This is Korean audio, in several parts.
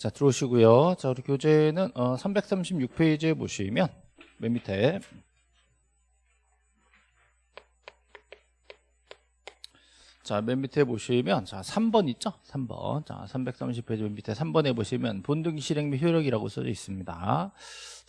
자 들어오시고요. 자 우리 교재는 어, 336페이지에 보시면 맨 밑에 자, 맨 밑에 보시면 자, 3번 있죠? 3번. 자, 330페이지 맨 밑에 3번에 보시면 본등기 실행 및 효력이라고 써져 있습니다.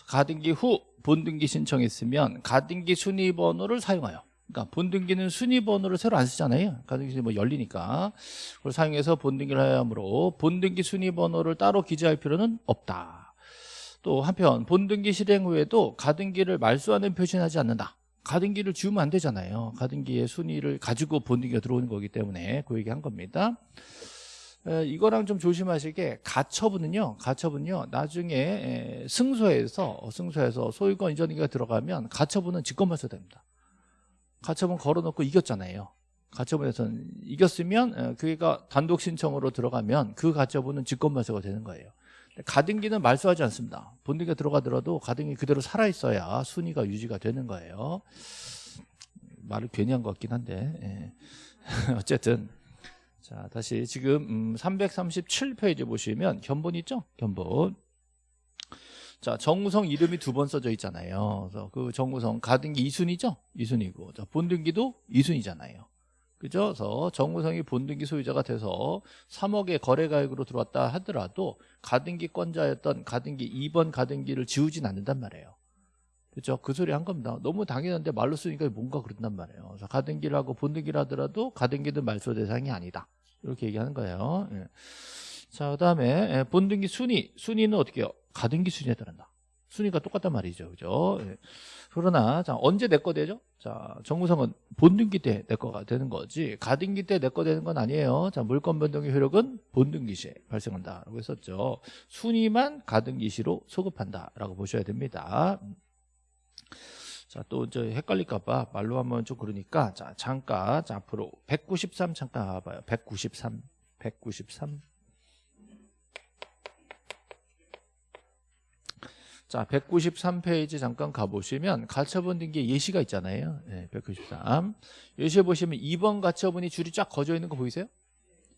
가등기 후 본등기 신청했으면 가등기 순위 번호를 사용하여 그러니까 본등기는 순위 번호를 새로 안 쓰잖아요. 가등기 뭐 열리니까 그걸 사용해서 본등기를 하므로 본등기 순위 번호를 따로 기재할 필요는 없다. 또 한편 본등기 실행 후에도 가등기를 말소하는 표시는 하지 않는다. 가등기를 지우면 안 되잖아요. 가등기의 순위를 가지고 본등기가 들어오는 거기 때문에 그 얘기 한 겁니다. 에, 이거랑 좀 조심하시게 가처분은요. 가처분요. 나중에 에, 승소해서 승소해서 소유권 이전기가 들어가면 가처분은 직권말소 됩니다. 가처분 걸어놓고 이겼잖아요. 가처분에서는 이겼으면 에, 그게가 단독 신청으로 들어가면 그 가처분은 직권말소가 되는 거예요. 가등기는 말소하지 않습니다. 본등기가 들어가더라도 가등기 그대로 살아있어야 순위가 유지가 되는 거예요. 말을 괜히 한 것 같긴 한데 예. 어쨌든 자 다시 지금 음, 337페이지 보시면 견본 있죠? 견본 자 정우성 이름이 두 번 써져 있잖아요. 그래서 그 정우성 가등기 2순위죠? 2순위고 자, 본등기도 2순위잖아요. 그죠? 그래서 정우성이 본등기 소유자가 돼서 3억의 거래가액으로 들어왔다 하더라도 가등기권자였던 가등기 2번 가등기를 지우진 않는단 말이에요. 그렇죠? 그 소리 한 겁니다. 너무 당연한데 말로 쓰니까 뭔가 그렇단 말이에요. 그래서 가등기를 하고 본등기를 하더라도 가등기는 말소 대상이 아니다. 이렇게 얘기하는 거예요. 예. 자, 그 다음에 본등기 순위. 순위는 어떻게 해요? 가등기 순위에 따른다. 순위가 똑같단 말이죠. 그죠? 예. 그러나, 자, 언제 내 거 되죠? 자, 정무성은 본등기 때 내 거가 되는 거지, 가등기 때 내 거 되는 건 아니에요. 자, 물권 변동의 효력은 본등기 시에 발생한다. 라고 했었죠. 순위만 가등기 시로 소급한다. 라고 보셔야 됩니다. 자, 또저 헷갈릴까 봐 말로 하면 좀 그러니까, 자, 잠깐, 자, 앞으로 193 잠깐 가봐요. 193, 193. 자, 193페이지 잠깐 가보시면 가처분 등기에 예시가 있잖아요. 네, 193. 예시에 보시면 2번 가처분이 줄이 쫙 거져 있는 거 보이세요?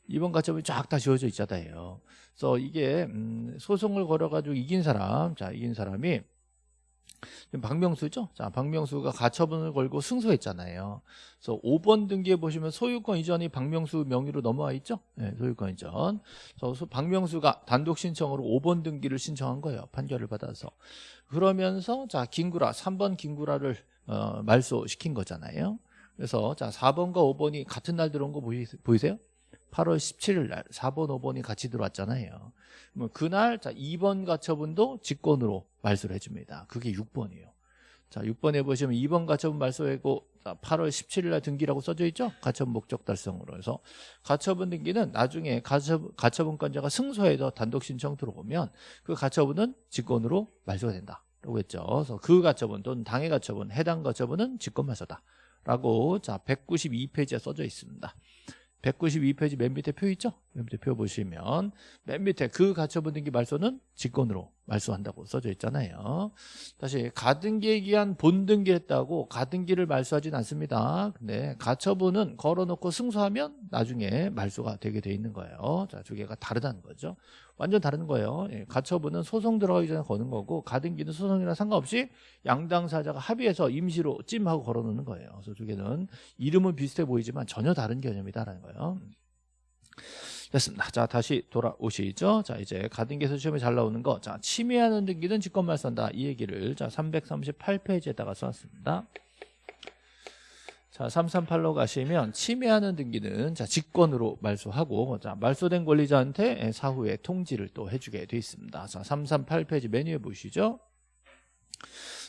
2번 가처분이 쫙 다 지워져 있잖아요. 그래서 이게 음, 소송을 걸어가지고 이긴 사람, 자 이긴 사람이 박명수죠. 자, 박명수가 가처분을 걸고 승소했잖아요. 그래서 5번 등기에 보시면 소유권 이전이 박명수 명의로 넘어와 있죠. 네, 소유권 이전. 그래서 박명수가 단독 신청으로 5번 등기를 신청한 거예요. 판결을 받아서. 그러면서 자, 김구라 3번 김구라를 어, 말소시킨 거잖아요. 그래서 자, 4번과 5번이 같은 날 들어온 거 보이, 보이세요? 8월 17일 날 4번, 5번이 같이 들어왔잖아요. 그러면 그날 자 2번 가처분도 직권으로 말소를 해줍니다. 그게 6번이에요. 자 6번에 보시면 2번 가처분 말소하고 8월 17일 날 등기라고 써져 있죠. 가처분 목적 달성으로 해서 가처분 등기는 나중에 가처분, 가처분권자가 승소해서 단독 신청 들어오면 그 가처분은 직권으로 말소가 된다. 라고 했죠. 그래서 그 가처분 또는 당해 가처분, 해당 가처분은 직권 말소다. 라고 자 192페이지에 써져 있습니다. 192페이지 맨 밑에 표 있죠? 맨 밑에 표 보시면 맨 밑에 그 가처분 등기 말소는 직권으로 말소한다고 써져 있잖아요. 다시 가등기에 기한 본등기 했다고 가등기를 말소하진 않습니다. 근데 가처분은 걸어놓고 승소하면 나중에 말소가 되게 돼 있는 거예요. 자, 두 개가 다르다는 거죠. 완전 다른 거예요. 예, 가처분은 소송 들어가기 전에 거는 거고 가등기는 소송이랑 상관없이 양당사자가 합의해서 임시로 찜하고 걸어놓는 거예요. 그래서 두 개는 이름은 비슷해 보이지만 전혀 다른 개념이다라는 거예요. 됐습니다. 자, 다시 돌아오시죠. 자, 이제 가등기에서 시험에 잘 나오는 거. 자, 침해하는 등기는 직권말 쓴다. 이 얘기를 자, 338페이지에다가 써왔습니다. 자, 338로 가시면 침해하는 등기는 자, 직권으로 말소하고 자, 말소된 권리자한테 사후에 통지를 또 해주게 돼 있습니다. 자, 338페이지 메뉴에 보시죠.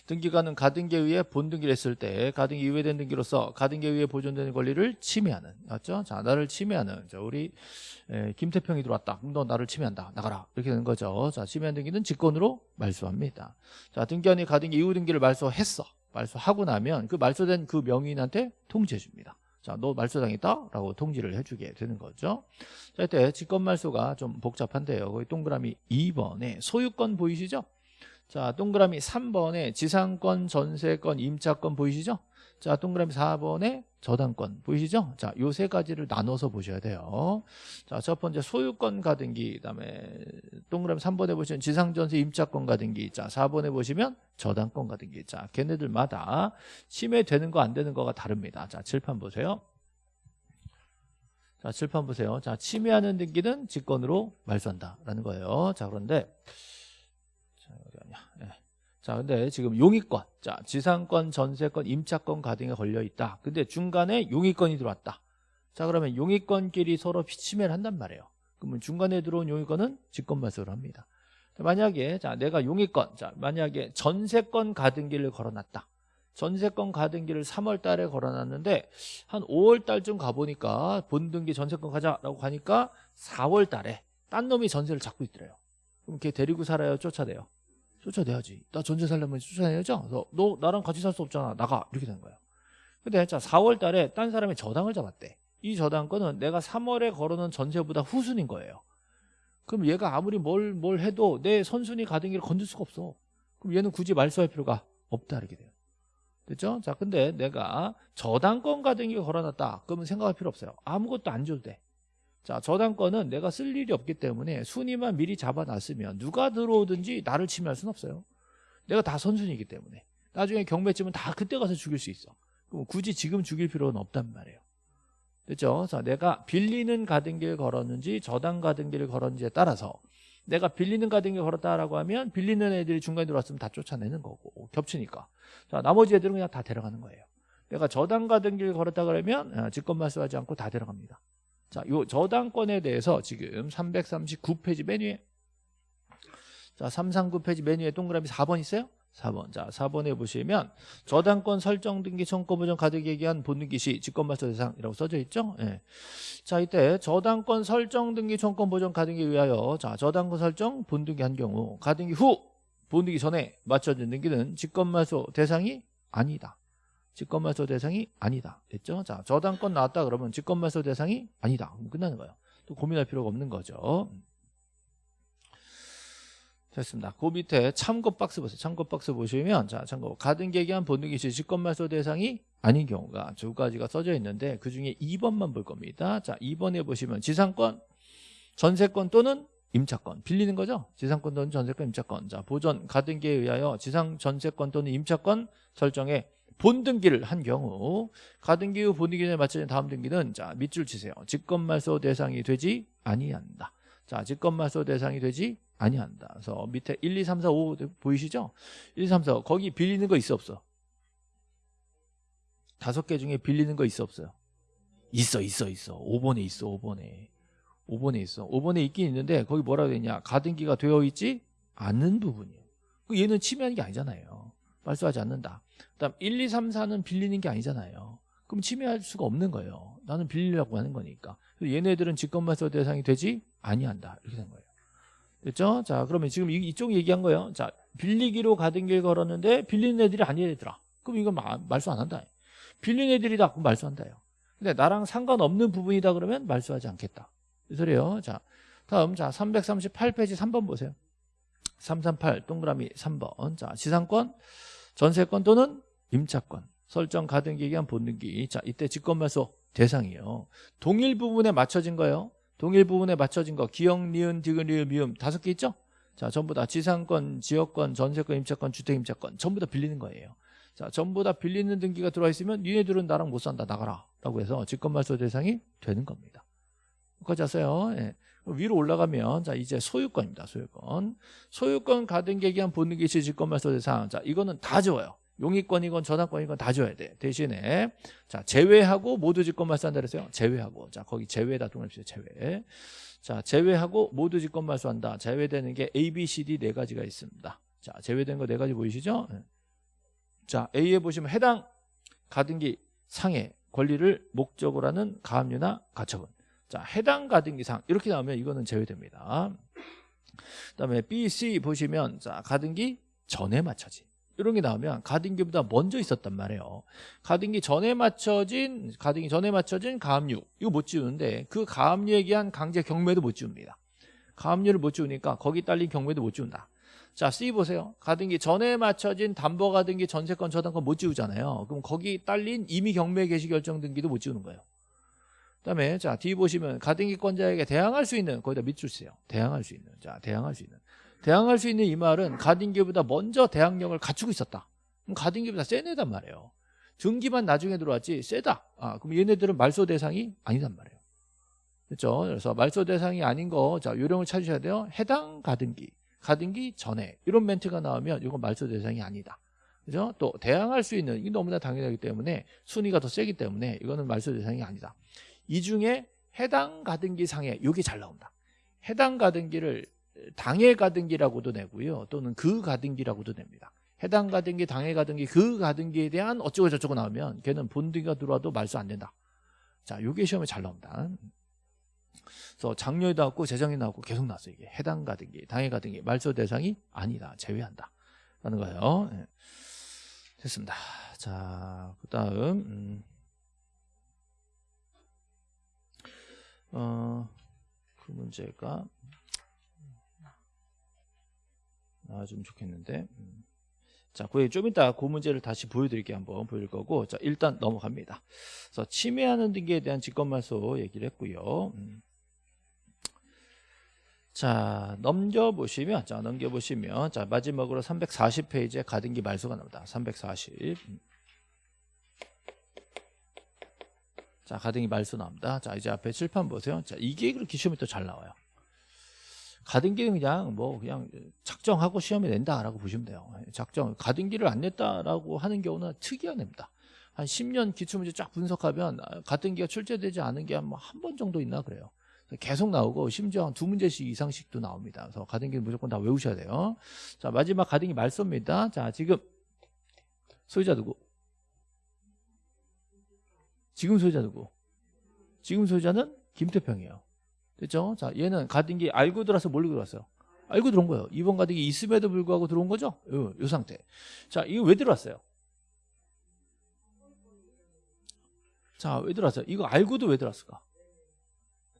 등기가는 가등기에 의해 본등기를 했을 때 가등기 이외된 등기로서 가등기에 의해 보존되는 권리를 침해하는 맞죠? 자 나를 침해하는 자 우리 에, 김태평이 들어왔다 그럼 너 나를 침해한다 나가라 이렇게 되는 거죠 자 침해한 등기는 직권으로 말소합니다 자 등기한이 가등기 이후 등기를 말소했어 말소하고 나면 그 말소된 그 명의인한테 통지해 줍니다 자, 너 말소당했다? 라고 통지를 해주게 되는 거죠. 자, 이때 직권 말소가 좀 복잡한데요. 거기 동그라미 2번에 소유권 보이시죠? 자, 동그라미 3번에 지상권, 전세권, 임차권 보이시죠? 자, 동그라미 4번에 저당권 보이시죠? 자, 요 세 가지를 나눠서 보셔야 돼요. 자, 첫 번째 소유권 가등기, 그다음에 동그라미 3번에 보시면 지상전세 임차권 가등기, 자, 4번에 보시면 저당권 가등기. 자, 걔네들마다 침해되는 거 안 되는 거가 다릅니다. 자, 칠판 보세요. 자, 칠판 보세요. 자, 침해하는 등기는 직권으로 말소한다라는 거예요. 자, 그런데. 자, 근데 지금 용의권, 자, 지상권, 전세권, 임차권 가등에 걸려 있다. 근데 중간에 용의권이 들어왔다. 자, 그러면 용의권끼리 서로 침해를 한단 말이에요. 그러면 중간에 들어온 용의권은 직권 말소를 합니다. 만약에 자, 내가 용의권, 자, 만약에 전세권 가등기를 걸어놨다. 전세권 가등기를 3월 달에 걸어놨는데 한 5월 달쯤 가보니까 본등기 전세권 가자라고 가니까 4월 달에 딴 놈이 전세를 잡고 있더래요. 그럼 걔 데리고 살아요? 쫓아내요? 쫓아내야지. 나 전세 살려면 쫓아내야죠? 그래서 너 나랑 같이 살 수 없잖아. 나가. 이렇게 된 거예요. 근데 자 4월 달에 딴 사람이 저당을 잡았대. 이 저당권은 내가 3월에 걸어놓은 전세보다 후순인 거예요. 그럼 얘가 아무리 뭘, 뭘 해도 내 선순위 가등기를 건들 수가 없어. 그럼 얘는 굳이 말소할 필요가 없다 이렇게 돼요. 됐죠? 자, 근데 내가 저당권 가등기 걸어놨다. 그러면 생각할 필요 없어요. 아무것도 안 줘도 돼. 자, 저당권은 내가 쓸 일이 없기 때문에 순위만 미리 잡아놨으면 누가 들어오든지 나를 침해할 수는 없어요. 내가 다 선순위이기 때문에. 나중에 경매쯤은 다 그때 가서 죽일 수 있어. 그럼 굳이 지금 죽일 필요는 없단 말이에요. 됐죠? 자, 내가 빌리는 가등기를 걸었는지 저당 가등기를 걸었는지에 따라서 내가 빌리는 가등기 걸었다라고 하면 빌리는 애들이 중간에 들어왔으면 다 쫓아내는 거고 겹치니까 자 나머지 애들은 그냥 다 데려가는 거예요 내가 저당 가등기를 걸었다 그러면 어, 직권 말소하지 않고 다 데려갑니다 자 요 저당권에 대해서 지금 339페이지 메뉴에 자 339페이지 메뉴에 동그라미 4번 있어요? 4번. 자, 4번에 보시면 저당권 설정 등기 청구 보전 가득 얘기한 본등기 시 직권 말소 대상이라고 써져 있죠? 예. 자, 이때 저당권 설정 등기 청권 보전 가등기에 의하여 자, 저당권 설정 본등기 한 경우 가등기 후 본등기 전에 맞춰진 등기는 직권 말소 대상이 아니다. 직권 말소 대상이 아니다. 됐죠? 자, 저당권 나왔다 그러면 직권 말소 대상이 아니다. 그럼 끝나는 거예요. 또 고민할 필요가 없는 거죠. 됐습니다. 그 밑에 참고 박스 보세요. 참고 박스 보시면 자 참고 가등기기한 본등기 시 직권 말소 대상이 아닌 경우가 두 가지가 써져 있는데 그 중에 2번만 볼 겁니다. 자 2번에 보시면 지상권, 전세권 또는 임차권 빌리는 거죠. 지상권 또는 전세권, 임차권. 자 보전 가등기에 의하여 지상 전세권 또는 임차권 설정에 본등기를 한 경우 가등기 후 본등기에 맞춰진 다음 등기는 자 밑줄 치세요. 직권말소 대상이 되지 아니한다. 자 직권말소 대상이 되지 아니한다. 그래서 밑에 1, 2, 3, 4, 5 보이시죠? 1, 2, 3, 4 거기 빌리는 거 있어 없어? 다섯 개 중에 빌리는 거 있어 없어요? 있어 있어 있어 5번에 있어 5번에 5번에 있어 5번에 있긴 있는데 거기 뭐라고 되냐 가등기가 되어 있지 않는 부분이에요 그 얘는 침해하는 게 아니잖아요 말소하지 않는다 그 다음 1, 2, 3, 4는 빌리는 게 아니잖아요 그럼 침해할 수가 없는 거예요 나는 빌리려고 하는 거니까 얘네들은 직권말소 대상이 되지 아니한다 이렇게 된 거예요 됐죠? 자, 그러면 지금 이- 이쪽 얘기한 거예요. 자, 빌리기로 가던 길 걸었는데 빌리는 애들이 애들아. 그럼 이건 마- 말소 안 한다. 빌린 애들이다. 그럼 말소한다요. 근데 나랑 상관없는 부분이다 그러면 말소하지 않겠다. 이 소리예요. 자, 다음 자 338페이지 3번 보세요. 338 동그라미 3번. 자, 지상권, 전세권 또는 임차권, 설정 가등기에 의한 본등기. 자, 이때 직권말소 대상이에요. 동일 부분에 맞춰진 거예요. 동일 부분에 맞춰진 거 기억, 니은, 디귿, 리을, 미음 다섯 개 있죠? 자 전부 다 지상권, 지역권, 전세권, 임차권, 주택 임차권 전부 다 빌리는 거예요 자 전부 다 빌리는 등기가 들어와 있으면 니네들은 나랑 못 산다 나가라 라고 해서 직권말소 대상이 되는 겁니다 여기까지 왔어요 예. 위로 올라가면 자 이제 소유권입니다 소유권 소유권 가등기에 의한 본등기 시 직권말소 대상 자 이거는 다 지워요 용의권이건 저당권이건 다 줘야 돼. 대신에 자 제외하고 모두 직권 말소한다 그랬어요. 제외하고 자 거기 제외다 동그라미 제외. 자 제외하고 모두 직권 말소한다. 제외되는 게 A, B, C, D 네 가지가 있습니다. 자 제외된 거 네 가지 보이시죠? 예. 자 A에 보시면 해당 가등기 상의 권리를 목적으로 하는 가압류나 가처분. 자 해당 가등기상 이렇게 나오면 이거는 제외됩니다. 그다음에 B, C 보시면 자 가등기 전에 맞춰진 이런 게 나오면 가등기보다 먼저 있었단 말이에요. 가등기 전에 맞춰진 가등기 전에 맞춰진 가압류 이거 못 지우는데 그 가압류에 의한 강제 경매도 못 지웁니다. 가압류를 못 지우니까 거기 딸린 경매도 못 지운다. 자 C 보세요 가등기 전에 맞춰진 담보 가등기 전세권 저당권 못 지우잖아요 그럼 거기 딸린 이미 경매 개시 결정 등기도 못 지우는 거예요 그다음에 자 D 보시면 가등기권자에게 대항할 수 있는 거기다 밑줄 쓰요. 대항할 수 있는. 자 대항할 수 있는. 대항할 수 있는 이 말은 가등기보다 먼저 대항력을 갖추고 있었다. 그럼 가등기보다 센 애단 말이에요. 등기만 나중에 들어왔지 세다. 아 그럼 얘네들은 말소 대상이 아니단 말이에요. 그렇죠? 그래서 말소 대상이 아닌 거 자 요령을 찾으셔야 돼요. 해당 가등기 가등기 전에. 이런 멘트가 나오면 이건 말소 대상이 아니다. 그죠? 또 대항할 수 있는 이게 너무나 당연하기 때문에 순위가 더 세기 때문에 이거는 말소 대상이 아니다 이 중에 해당 가등기 상에 이게 잘 나온다. 해당 가등기를 당해 가등기라고도 내고요. 또는 그 가등기라고도 냅니다. 해당 가등기 당해 가등기 그 가등기에 대한 어쩌고 저쩌고 나오면 걔는 본등기가 들어와도 말소 안 된다. 자 요게 시험에 잘 나옵니다. 그래서 작년에 나왔고 재작년에 나왔고 계속 나왔어요 이게. 해당 가등기 당해 가등기 말소 대상이 아니다 제외한다. 라는 거예요. 예. 됐습니다. 자 그 다음 음. 어, 그 문제가 나와주면 좋겠는데 음. 자, 그좀 이따 그 문제를 다시 보여드릴게요. 한번 보여줄 거고 자 일단 넘어갑니다. 그래서 침해하는 등기에 대한 직권말소 얘기를 했고요. 음. 자 넘겨보시면 자 넘겨보시면 자 마지막으로 340페이지에 가등기 말소가 나옵니다. 340 음. 자 가등기 말소 나옵니다. 자 이제 앞에 칠판 보세요. 자 이게 그렇게 시험에 또잘 나와요. 가등기는 그냥 뭐 그냥 작정하고 시험에 낸다라고 보시면 돼요. 작정 가등기를 안 냈다라고 하는 경우는 특이한 애입니다. 한 10년 기출문제 쫙 분석하면 가등기가 출제되지 않은 게 한 한 번 정도 있나 그래요. 계속 나오고 심지어 한두 문제씩 이상씩도 나옵니다. 그래서 가등기는 무조건 다 외우셔야 돼요. 자 마지막 가등기 말소입니다. 자 지금 소유자 누구? 지금 소유자 누구? 지금 소유자는 김태평이에요. 됐죠? 자, 얘는 가등기 알고 들어서 몰고 들어왔어요. 알고 들어온 거예요. 이번 가등기 있음에도 불구하고 들어온 거죠? 요, 요 상태. 자, 이거 왜 들어왔어요? 자, 왜 들어왔어요? 이거 알고도 왜 들어왔을까?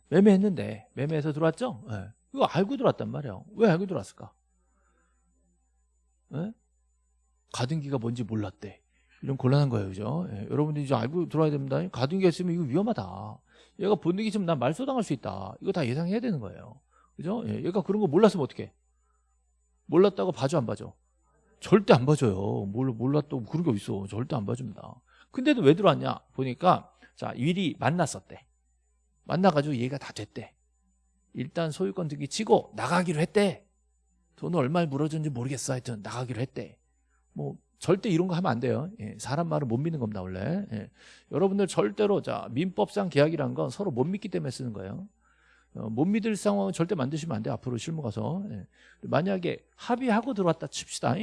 매매했는데, 매매해서 들어왔죠? 네. 이거 알고 들어왔단 말이에요. 왜 알고 들어왔을까? 네? 가등기가 뭔지 몰랐대. 이런 곤란한 거예요, 그죠? 예, 여러분들이 이제 알고 들어와야 됩니다. 가등기가 있으면 이거 위험하다. 얘가 본능이 있으면 난 말소당할 수 있다. 이거 다 예상해야 되는 거예요. 그죠? 예, 얘가 그런 거 몰랐으면 어떡해? 몰랐다고 봐줘, 안 봐줘? 절대 안 봐줘요. 몰, 몰랐다고 그런 게 어딨어. 절대 안 봐줍니다. 근데도 왜 들어왔냐? 보니까, 자, 일이 만났었대. 만나가지고 얘가 다 됐대. 일단 소유권 등기 치고 나가기로 했대. 돈을 얼마를 물어줬는지 모르겠어. 하여튼 나가기로 했대. 뭐, 절대 이런 거 하면 안 돼요. 예, 사람 말을 못 믿는 겁니다, 원래. 예. 여러분들 절대로 자 민법상 계약이란 건 서로 못 믿기 때문에 쓰는 거예요. 어, 못 믿을 상황은 절대 만드시면 안 돼요. 앞으로 실무 가서. 예. 만약에 합의하고 들어왔다 칩시다.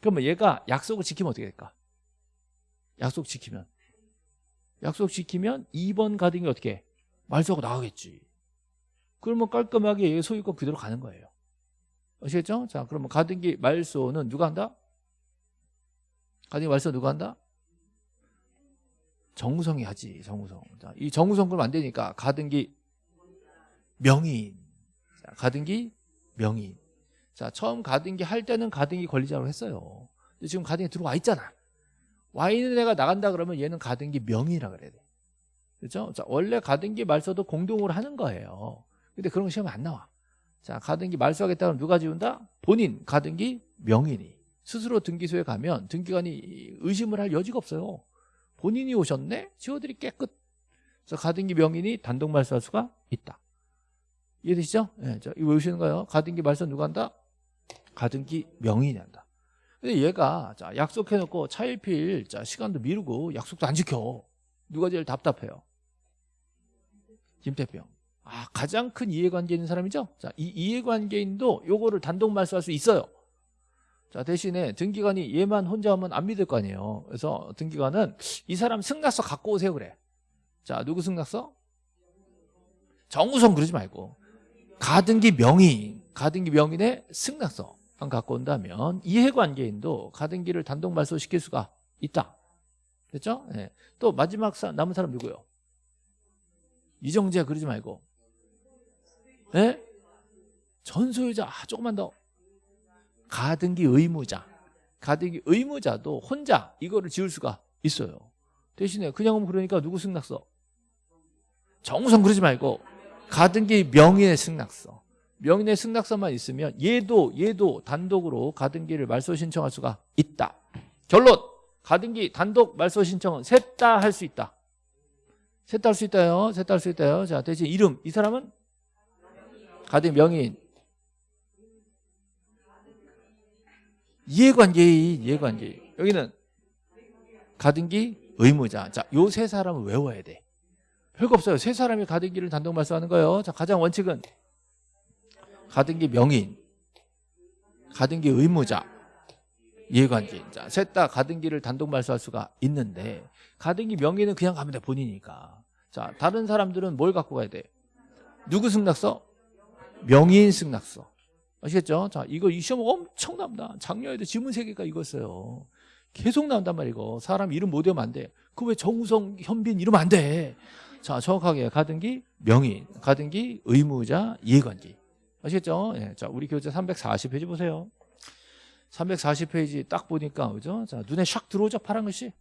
그러면 얘가 약속을 지키면 어떻게 될까? 약속 지키면. 약속 지키면 2번 가등이 어떻게 해? 말소하고 나가겠지. 그러면 깔끔하게 소유권 그대로 가는 거예요. 아시겠죠? 자, 그러면 가등기 말소는 누가 한다? 가등기 말소 누가 한다? 정우성이 하지 정우성. 자, 이 정우성 그러면 안 되니까 가등기 명인. 자, 가등기 명인. 자 처음 가등기 할 때는 가등기 권리자로 했어요. 근데 지금 가등기 들어와 있잖아. 와 있는 애가 나간다 그러면 얘는 가등기 명이라 그래야 돼. 그렇죠? 자, 원래 가등기 말소도 공동으로 하는 거예요. 근데 그런 거 시험에 안 나와. 자 가등기 말소하겠다 그러면 누가 지운다? 본인 가등기 명인이 스스로 등기소에 가면 등기관이 의심을 할 여지가 없어요. 본인이 오셨네? 지워드리 깨끗. 그래서 가등기 명인이 단독 말소할 수가 있다. 이해되시죠? 네, 자, 이거 외우시는 거예요. 가등기 말소 누가 한다? 가등기 명인이 한다. 근데 얘가 자, 약속해놓고 차일필 자, 시간도 미루고 약속도 안 지켜. 누가 제일 답답해요? 김태평. 아, 가장 큰 이해관계 있는 사람이죠? 자, 이 이해관계인도 요거를 단독 말소할 수 있어요. 자 대신에 등기관이 얘만 혼자 하면 안 믿을 거 아니에요 그래서 등기관은 이 사람 승낙서 갖고 오세요 그래 자 누구 승낙서? 정우성 그러지 말고 가등기 명의 가등기 명인의 승낙서 만 갖고 온다면 이해관계인도 가등기를 단독 말소시킬 수가 있다 됐죠? 네. 또 마지막 사, 남은 사람 누구요? 이정재 그러지 말고 네? 전소유자 아, 조금만 더 가등기 의무자. 가등기 의무자도 혼자 이거를 지을 수가 있어요. 대신에 그냥 오면 그러니까 누구 승낙서? 정성 그러지 말고 가등기 명인의 승낙서. 명인의 승낙서만 있으면 얘도 얘도 단독으로 가등기를 말소 신청할 수가 있다. 결론 가등기 단독 말소 신청은 셋 다 할 수 있다. 셋 다 할 수 있다요. 셋 다 할 수 있다요. 자 대신 이름 이 사람은 가등기 명인 이해관계인 이해관계인 여기는 가등기 의무자. 자, 요 세 사람을 외워야 돼. 별거 없어요. 세 사람이 가등기를 단독 말소하는 거예요. 자, 가장 원칙은 가등기 명인, 가등기 의무자, 이해관계인. 자, 셋 다 가등기를 단독 말소할 수가 있는데 가등기 명인은 그냥 가면 돼 본이니까. 자, 다른 사람들은 뭘 갖고 가야 돼? 누구 승낙서? 명인 승낙서. 아시겠죠? 자, 이거 이 시험 엄청 납니다. 작년에도 지문 세 개가 이거였어요. 계속 나온단 말이고 사람 이름 못 외우면 안 돼. 그 왜 정우성, 현빈 이러면 안 돼. 자, 정확하게 가등기 명인, 가등기 의무자, 이해관계. 아시겠죠? 예. 자, 우리 교재 340페이지 보세요. 340페이지 딱 보니까 그죠? 자, 눈에 샥 들어오죠? 파란 글씨.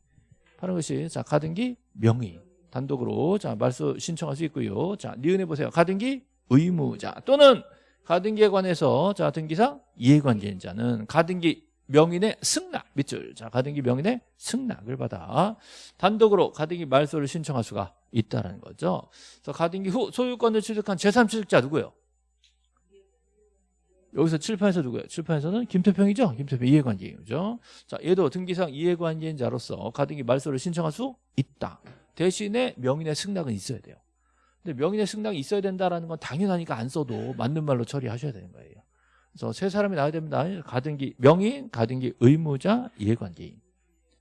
파란 글씨. 자, 가등기 명인. 단독으로 자, 말소 신청할 수 있고요. 자, 니은해 보세요. 가등기 의무자 또는 가등기에 관해서 자, 등기상 이해관계인 자는 가등기 명인의 승낙 밑줄. 자, 가등기 명인의 승낙을 받아 단독으로 가등기 말소를 신청할 수가 있다는 거죠. 그래서 가등기 후 소유권을 취득한 제3취득자 누구예요? 여기서 칠판에서 누구예요? 칠판에서는 김태평이죠? 김태평 이해관계인죠. 자, 얘도 등기상 이해관계인 자로서 가등기 말소를 신청할 수 있다. 대신에 명인의 승낙은 있어야 돼요. 근데 명인의 승낙이 있어야 된다라는 건 당연하니까 안 써도 맞는 말로 처리하셔야 되는 거예요. 그래서 세 사람이 나와야 됩니다. 가등기 명인, 가등기 의무자, 이해관계인.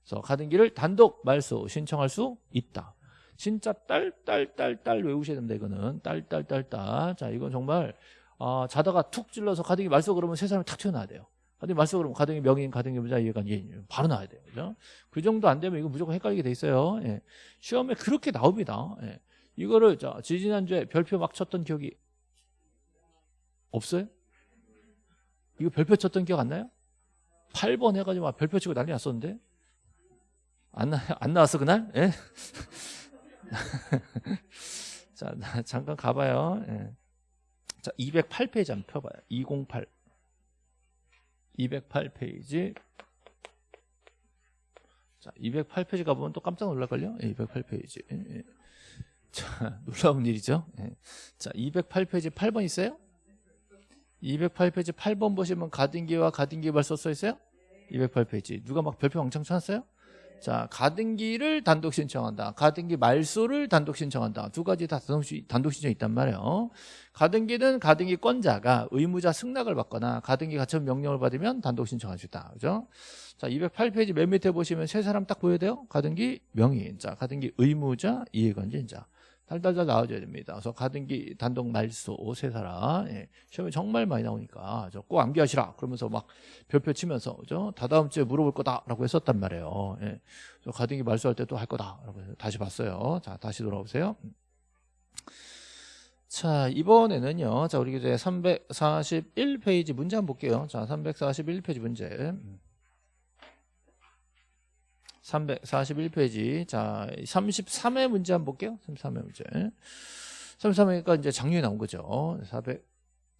그래서 가등기를 단독 말소 신청할 수 있다. 진짜 딸 딸 딸 딸 외우셔야 됩니다. 이거는 딸 딸 딸 딸. 자, 이건 정말 아, 자다가 툭 찔러서 가등기 말소 그러면 세 사람이 탁 튀어나와야 돼요. 가등기 말소 그러면 가등기 명인, 가등기 의무자, 이해관계인 바로 나와야 돼요. 그죠? 그 정도 안 되면 이거 무조건 헷갈리게 돼 있어요. 예. 시험에 그렇게 나옵니다. 예. 이거를 자, 지지난주에 별표 막 쳤던 기억이 없어요? 이거 별표 쳤던 기억 안 나요? 8번 해가지고 막 별표 치고 난리 났었는데 안, 나, 안 나왔어 그날? 예? 자 잠깐 가봐요 예. 자 208페이지 한번 펴봐요 208 208페이지 자 208페이지 가보면 또 깜짝 놀랄걸요 예, 208페이지 예, 예. 자 놀라운 일이죠 예. 자 208페이지 8번 있어요? 208페이지 8번 보시면 가등기와 가등기 발소 써 있어요? 208페이지 누가 막 별표 왕창 쳐놨어요? 자 가등기를 단독 신청한다 가등기 말소를 단독 신청한다 두 가지 다 단독 신청이 있단 말이에요 가등기는 가등기 건자가 의무자 승낙을 받거나 가등기 가처분 명령을 받으면 단독 신청할 수 있다 그죠? 자 208페이지 맨 밑에 보시면 세 사람 딱 보여야 돼요 가등기 명의인 자 가등기 의무자 이해관계인자 달달달 나와줘야 됩니다. 그래서 가등기 단독 말소 세 사람 예. 시험에 정말 많이 나오니까 꼭 암기하시라 그러면서 막 별표 치면서 그죠? 다다음 주에 물어볼 거다라고 했었단 말이에요. 예. 가등기 말소할 때 또 할 거다라고 다시 봤어요. 자 다시 돌아오세요. 자 이번에는요. 자 우리 이제 341페이지 문제 한번 볼게요. 자 341페이지 문제. 341페이지. 자, 33회 문제 한번 볼게요. 33회 문제. 33회가 이제 작년에 나온 거죠. 400,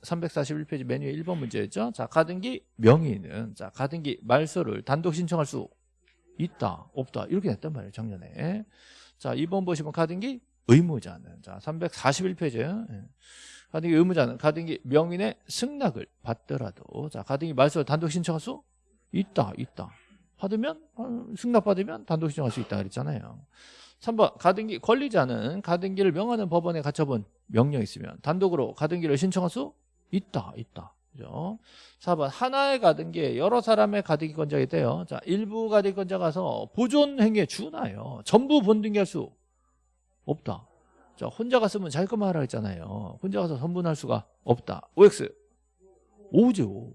341페이지 맨 위에 1번 문제였죠. 자, 가등기 명의는, 자, 가등기 말소를 단독 신청할 수 있다, 없다. 이렇게 냈단 말이에요, 작년에. 자, 2번 보시면 가등기 의무자는, 자, 341페이지에. 예. 가등기 의무자는 가등기 명인의 승낙을 받더라도, 자, 가등기 말소를 단독 신청할 수 있다, 있다. 받으면 어, 승낙받으면 단독 신청할 수 있다 그랬잖아요. 3번 가등기 권리자는 가등기를 명하는 법원에 갖춰본 명령이 있으면 단독으로 가등기를 신청할 수 있다 있다. 그죠? 4번 하나의 가등기에 여러 사람의 가등기 권자가 있대요. 자 일부 가등기 권자가 서 보존 행위에 준하여 전부 본등기할 수 없다. 자 혼자 갔으면 자기 것만 하라 했잖아요. 혼자 가서 선분할 수가 없다. OX 오죠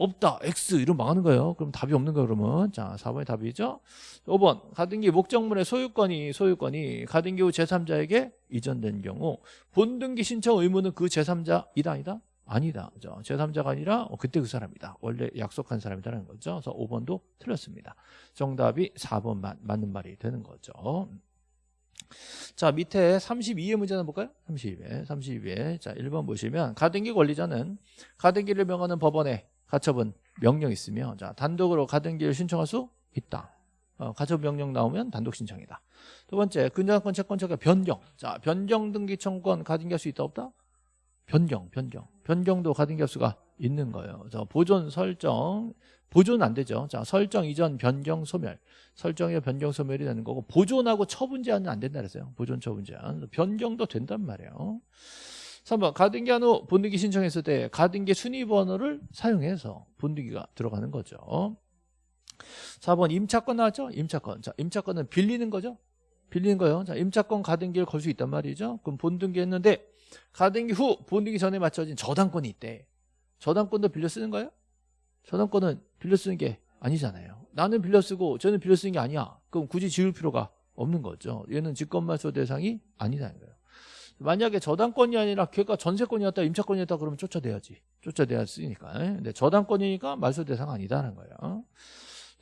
없다 X 이러면 망하는 거예요 그럼 답이 없는 거예요 그러면 자 4번이 답이죠 5번 가등기 목적물의 소유권이 소유권이 가등기 후 제3자에게 이전된 경우 본등기 신청 의무는 그 제3자 이다 아니다 아니다. 그죠? 제3자가 아니라 어, 그때 그 사람이다. 원래 약속한 사람이다라는 거죠. 그래서 5번도 틀렸습니다. 정답이 4번 맞는 말이 되는 거죠. 자 밑에 32의 문제 한번 볼까요? 32회 32회 자 1번 보시면 가등기 권리자는 가등기를 명하는 법원에 가처분 명령 있으며 자 단독으로 가등기를 신청할 수 있다. 어, 가처분 명령 나오면 단독 신청이다. 두 번째 근저당권 채권자가 변경. 자 변경 등기 청구권 가등기할 수 있다 없다? 변경 변경. 변경도 가등기할 수가 있는 거예요. 자 보존 설정. 보존 안 되죠. 자 설정 이전 변경 소멸. 설정의 변경 소멸이 되는 거고 보존하고 처분 제한은 안 된다 그랬어요. 보존 처분 제한. 변경도 된단 말이에요 3번 가등기 한 후 본등기 신청했을 때 가등기 순위 번호를 사용해서 본등기가 들어가는 거죠. 4번 임차권 나왔죠? 임차권. 자 임차권은 빌리는 거죠? 빌리는 거예요. 자 임차권 가등기를 걸 수 있단 말이죠. 그럼 본등기 했는데 가등기 후 본등기 전에 맞춰진 저당권이 있대. 저당권도 빌려 쓰는 거예요? 저당권은 빌려 쓰는 게 아니잖아요. 나는 빌려 쓰고 저는 빌려 쓰는 게 아니야. 그럼 굳이 지을 필요가 없는 거죠. 얘는 직권말소 대상이 거예요 만약에 저당권이 아니라 걔가 전세권이었다 임차권이었다 그러면 쫓아내야지. 쫓아내야 쓰니까. 근데 저당권이니까 말소 대상 아니다는 거예요.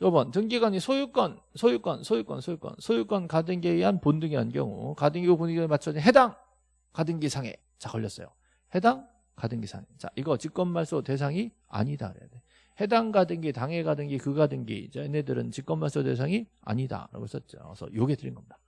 5번 등기관이 소유권 소유권 소유권 소유권. 소유권 가등기에 의한 본등이 한 경우 가등기고 본등기에 맞춰진 해당 가등기상에 자 걸렸어요. 해당 가등기상 자 이거 직권말소 대상이 아니다 그래야 돼. 해당 가등기 당해 가등기 그 가등기. 얘네들은 직권말소 대상이 아니다 라고 썼죠. 그래서 요게 드린 겁니다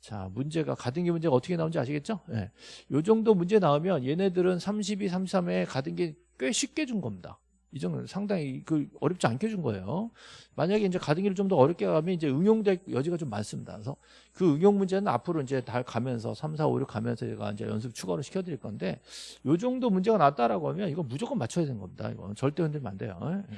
자 문제가 가등기 문제가 어떻게 나오는지 아시겠죠 예. 요 정도 문제 나오면 얘네들은 32, 33에 가등기 꽤 쉽게 준 겁니다 이 정도는 상당히 그 어렵지 않게 준 거예요. 만약에 이제 가등기를 좀 더 어렵게 가면 이제 응용될 여지가 좀 많습니다. 그래서 그 응용 문제는 앞으로 이제 다 가면서 3, 4, 5, 6 가면서 제가 이제 연습 추가로 시켜드릴 건데 요 정도 문제가 났다라고 하면 이거 무조건 맞춰야 되는 겁니다. 이거 절대 흔들면 안 돼요. 예.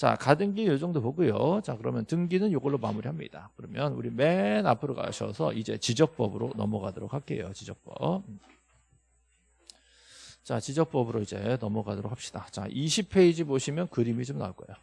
자 가등기 요 정도 보고요. 자 그러면 등기는 요걸로 마무리합니다. 그러면 우리 맨 앞으로 가셔서 이제 지적법으로 넘어가도록 할게요. 지적법. 자, 지적법으로 이제 넘어가도록 합시다. 자, 20페이지 보시면 그림이 좀 나올 거예요.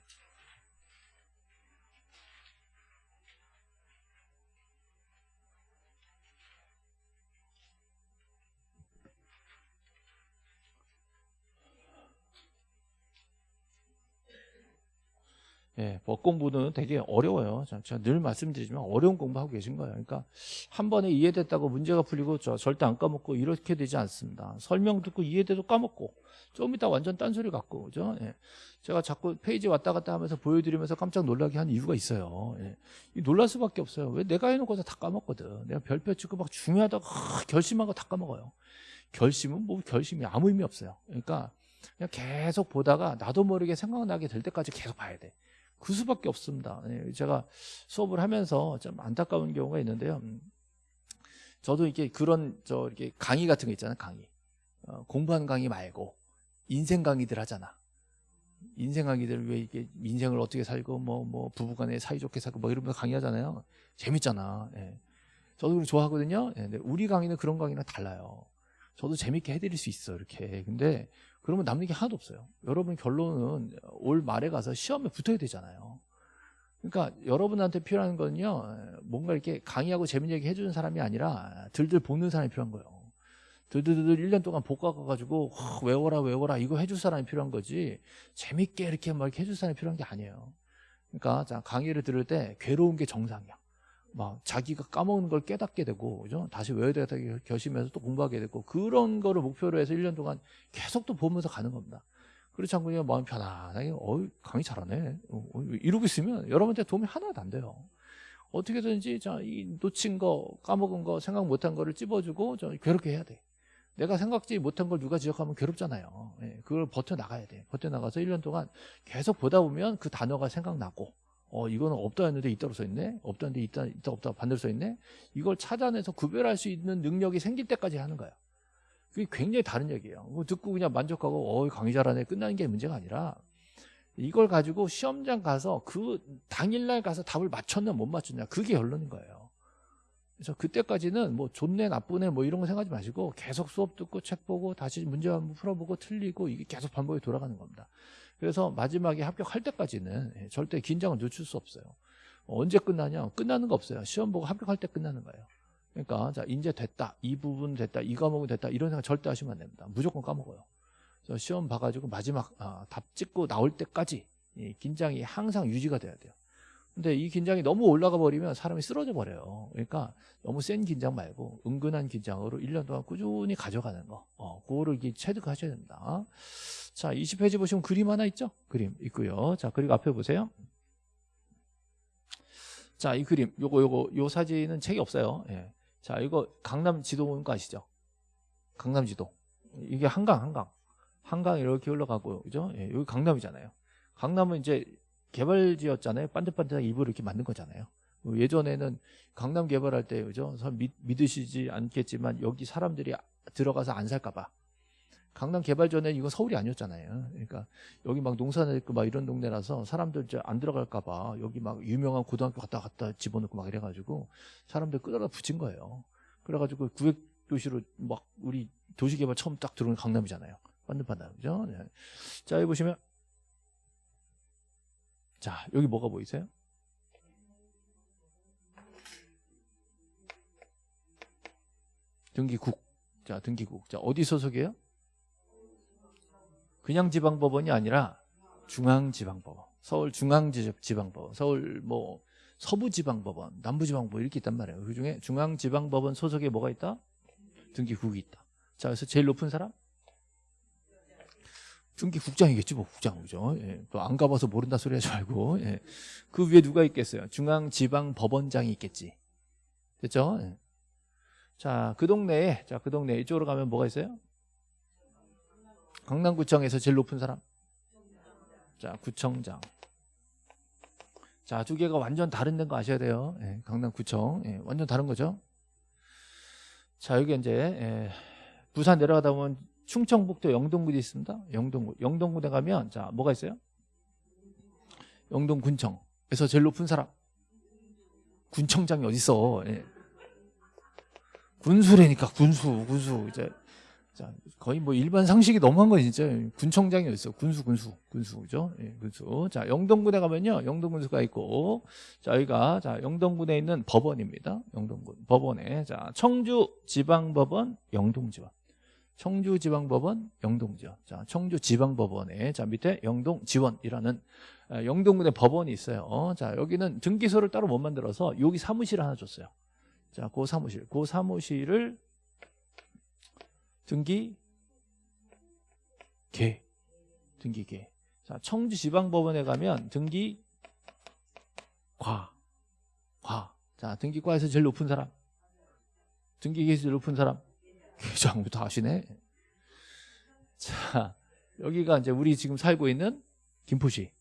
예, 법 공부는 되게 어려워요. 제가 늘 말씀드리지만 어려운 공부하고 계신 거예요. 그러니까 한 번에 이해됐다고 문제가 풀리고 저 절대 안 까먹고 이렇게 되지 않습니다. 설명 듣고 이해돼도 까먹고 좀 이따 완전 딴소리 갖고 그죠? 예. 제가 자꾸 페이지 왔다 갔다 하면서 보여드리면서 깜짝 놀라게 한 이유가 있어요. 예. 놀랄 수밖에 없어요. 왜 내가 해놓고서 다 까먹거든. 내가 별표 찍고 막 중요하다고 결심한 거 다 까먹어요. 결심은 뭐 결심이 아무 의미 없어요. 그러니까 그냥 계속 보다가 나도 모르게 생각나게 될 때까지 계속 봐야 돼. 그 수밖에 없습니다. 예, 제가 수업을 하면서 좀 안타까운 경우가 있는데요. 음, 저도 이렇게 그런 저 이렇게 강의 같은 거 있잖아요. 강의 어, 공부하는 강의 말고 인생 강의들 하잖아. 인생 강의들 왜 이게 인생을 어떻게 살고 뭐뭐 뭐 부부간에 사이좋게 살고 뭐 이러면서 강의하잖아요. 재밌잖아. 예. 저도 그걸 좋아하거든요. 예, 근데 우리 강의는 그런 강의랑 달라요. 저도 재밌게 해드릴 수 있어 이렇게. 근데 그러면 남는 게 하나도 없어요. 여러분 결론은 올 말에 가서 시험에 붙어야 되잖아요. 그러니까 여러분한테 필요한 건요. 뭔가 이렇게 강의하고 재밌는 얘기 해주는 사람이 아니라 들들 보는 사람이 필요한 거예요. 들들들 1년 동안 복과 가가지고 외워라 외워라 이거 해줄 사람이 필요한 거지 재밌게 이렇게 막 이렇게 해줄 사람이 필요한 게 아니에요. 그러니까 자 강의를 들을 때 괴로운 게 정상이야. 막 자기가 까먹는 걸 깨닫게 되고 그죠? 다시 외워야 되겠다 결심해서 또 공부하게 되고 그런 거를 목표로 해서 1년 동안 계속 또 보면서 가는 겁니다. 그렇지 않고 그냥 마음 편안하게 어 강의 잘하네 어, 어, 이러고 있으면 여러분한테 도움이 하나도 안 돼요. 어떻게든지 자, 이 놓친 거 까먹은 거 생각 못한 거를 찝어주고 저 괴롭게 해야 돼. 내가 생각지 못한 걸 누가 지적하면 괴롭잖아요. 예, 그걸 버텨나가야 돼. 버텨나가서 1년 동안 계속 보다 보면 그 단어가 생각나고 어 이거는 없다 했는데 있다고 써있네. 없다는데 있다 있다 없다 반대로 써있네. 이걸 찾아내서 구별할 수 있는 능력이 생길 때까지 하는 거야. 그게 굉장히 다른 얘기예요. 뭐 듣고 그냥 만족하고 어 강의 잘하네. 끝나는 게 문제가 아니라 이걸 가지고 시험장 가서 그 당일날 가서 답을 맞췄냐 못 맞췄냐 그게 결론인 거예요. 그래서 그때까지는 뭐 좋네 나쁘네 뭐 이런 거 생각하지 마시고 계속 수업 듣고 책 보고 다시 문제 한번 풀어보고 틀리고 이게 계속 반복이 돌아가는 겁니다 그래서 마지막에 합격할 때까지는 예, 절대 긴장을 늦출 수 없어요. 언제 끝나냐? 끝나는 거 없어요. 시험 보고 합격할 때 끝나는 거예요. 그러니까 자 이제 됐다. 이 부분 됐다. 이 과목은 됐다. 이런 생각 절대 하시면 안 됩니다. 무조건 까먹어요. 시험 봐가지고 마지막 아, 답 찍고 나올 때까지 이 긴장이 항상 유지가 돼야 돼요. 근데 이 긴장이 너무 올라가 버리면 사람이 쓰러져 버려요. 그러니까 너무 센 긴장 말고 은근한 긴장으로 1년 동안 꾸준히 가져가는 거. 어, 그거를 체득하셔야 됩니다. 자, 20페이지 보시면 그림 하나 있죠? 그림 있고요. 자, 그리고 앞에 보세요. 자, 이 그림, 요거, 요거, 요 사진은 책이 없어요. 예. 자, 이거 강남 지도 보는 거 아시죠? 강남 지도. 이게 한강, 한강. 한강 이렇게 흘러가고, 그죠? 예, 여기 강남이잖아요. 강남은 이제 개발지였잖아요. 반듯반듯하게 일부러 이렇게 만든 거잖아요. 예전에는 강남 개발할 때, 그죠? 선 믿, 믿으시지 않겠지만 여기 사람들이 들어가서 안 살까봐. 강남 개발 전에 이건 서울이 아니었잖아요. 그러니까 여기 막 농사나 있고 막 이런 동네라서 사람들 이제 안 들어갈까봐 여기 막 유명한 고등학교 갔다 갔다 집어넣고 막 이래가지고 사람들 끌어다 붙인 거예요. 그래가지고 구획 도시로 막 우리 도시 개발 처음 딱 들어온 강남이잖아요. 반듯반듯 그죠? 네. 자 여기 보시면 자 여기 뭐가 보이세요? 등기국. 자 등기국. 자 어디 소속이에요? 그냥 지방법원이 아니라 중앙지방법원, 서울 중앙지방법원, 서울 뭐 서부지방법원, 남부지방법원 이렇게 있단 말이에요. 그 중에 중앙지방법원 소속에 뭐가 있다? 등기국이 있다. 자, 그래서 제일 높은 사람? 등기국장이겠지, 뭐 국장 그죠? 예, 또안 가봐서 모른다 소리 하지 말고. 예. 그 위에 누가 있겠어요? 중앙지방법원장이 있겠지. 됐죠? 예. 자, 그 동네에, 자, 그 동네 이쪽으로 가면 뭐가 있어요? 강남구청에서 제일 높은 사람? 자, 구청장. 자, 두 개가 완전 다른 데인 거 아셔야 돼요. 예, 강남구청. 예, 완전 다른 거죠. 자, 여기 이제, 예, 부산 내려가다 보면 충청북도 영동군이 있습니다. 영동군. 영동군에 가면, 자, 뭐가 있어요? 영동군청에서 제일 높은 사람. 군청장이 어딨어. 예. 군수래니까, 군수, 군수. 이제, 자, 거의 뭐 일반 상식이 너무한 거 진짜 군청장이 어딨어 군수 군수 군수 그죠 예, 군수 자 영동군에 가면요 영동군수가 있고 자 여기가 자 영동군에 있는 법원입니다 영동군 법원에 자 청주 지방법원 영동지원 청주지방법원 영동지원 자 청주지방법원에 자 밑에 영동지원이라는 아, 영동군에 법원이 있어요 자 여기는 등기소를 따로 못 만들어서 여기 사무실 하나 줬어요 자그 사무실 그 사무실을 등기 개 등기 개. 자, 청주지방법원에 가면 등기 과. 과. 자, 등기과에서 제일 높은 사람. 등기계에서 제일 높은 사람. 계장부터 아시네. 자, 여기가 이제 우리 지금 살고 있는 김포시.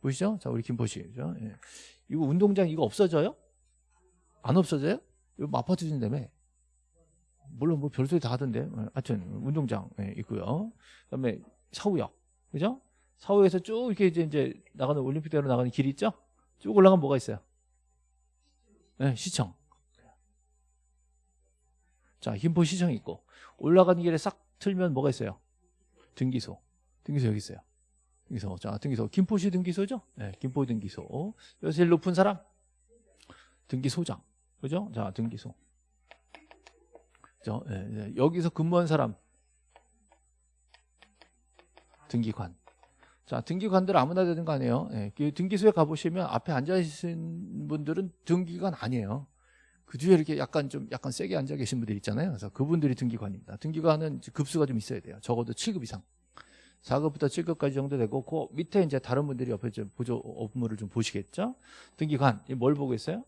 보시죠? 자, 우리 김포시. 그죠? 예. 이거 운동장 이거 없어져요? 안 없어져요? 이거 아파트 준다며. 물론 뭐 별소리 다 하던데 어, 하여튼 운동장 예, 있고요 그다음에 서우역 그죠 서우에서 쭉 이렇게 이제, 이제 나가는 올림픽대로 나가는 길이 있죠 쭉 올라가면 뭐가 있어요 네, 시청 자 김포 시청 있고 올라가는 길에 싹 틀면 뭐가 있어요? 등기소. 등기소 여기 있어요. 등기소. 자 등기소. 김포시 등기소죠? 네, 김포 등기소. 여기서 제일 높은 사람? 등기소장. 그죠? 자 등기소. 그죠? 예, 예. 여기서 근무한 사람? 등기관. 자, 등기관들 아무나 되는 거 아니에요. 예, 그 등기소에 가보시면 앞에 앉아 계신 분들은 등기관 아니에요. 그 뒤에 이렇게 약간 좀 약간 세게 앉아 계신 분들 있잖아요. 그래서 그분들이 등기관입니다. 등기관은 급수가 좀 있어야 돼요. 적어도 7급 이상. 4급부터 7급까지 정도 되고 그 밑에 이제 다른 분들이 옆에 좀 보조 업무를 좀 보시겠죠. 등기관 뭘 보고 있어요?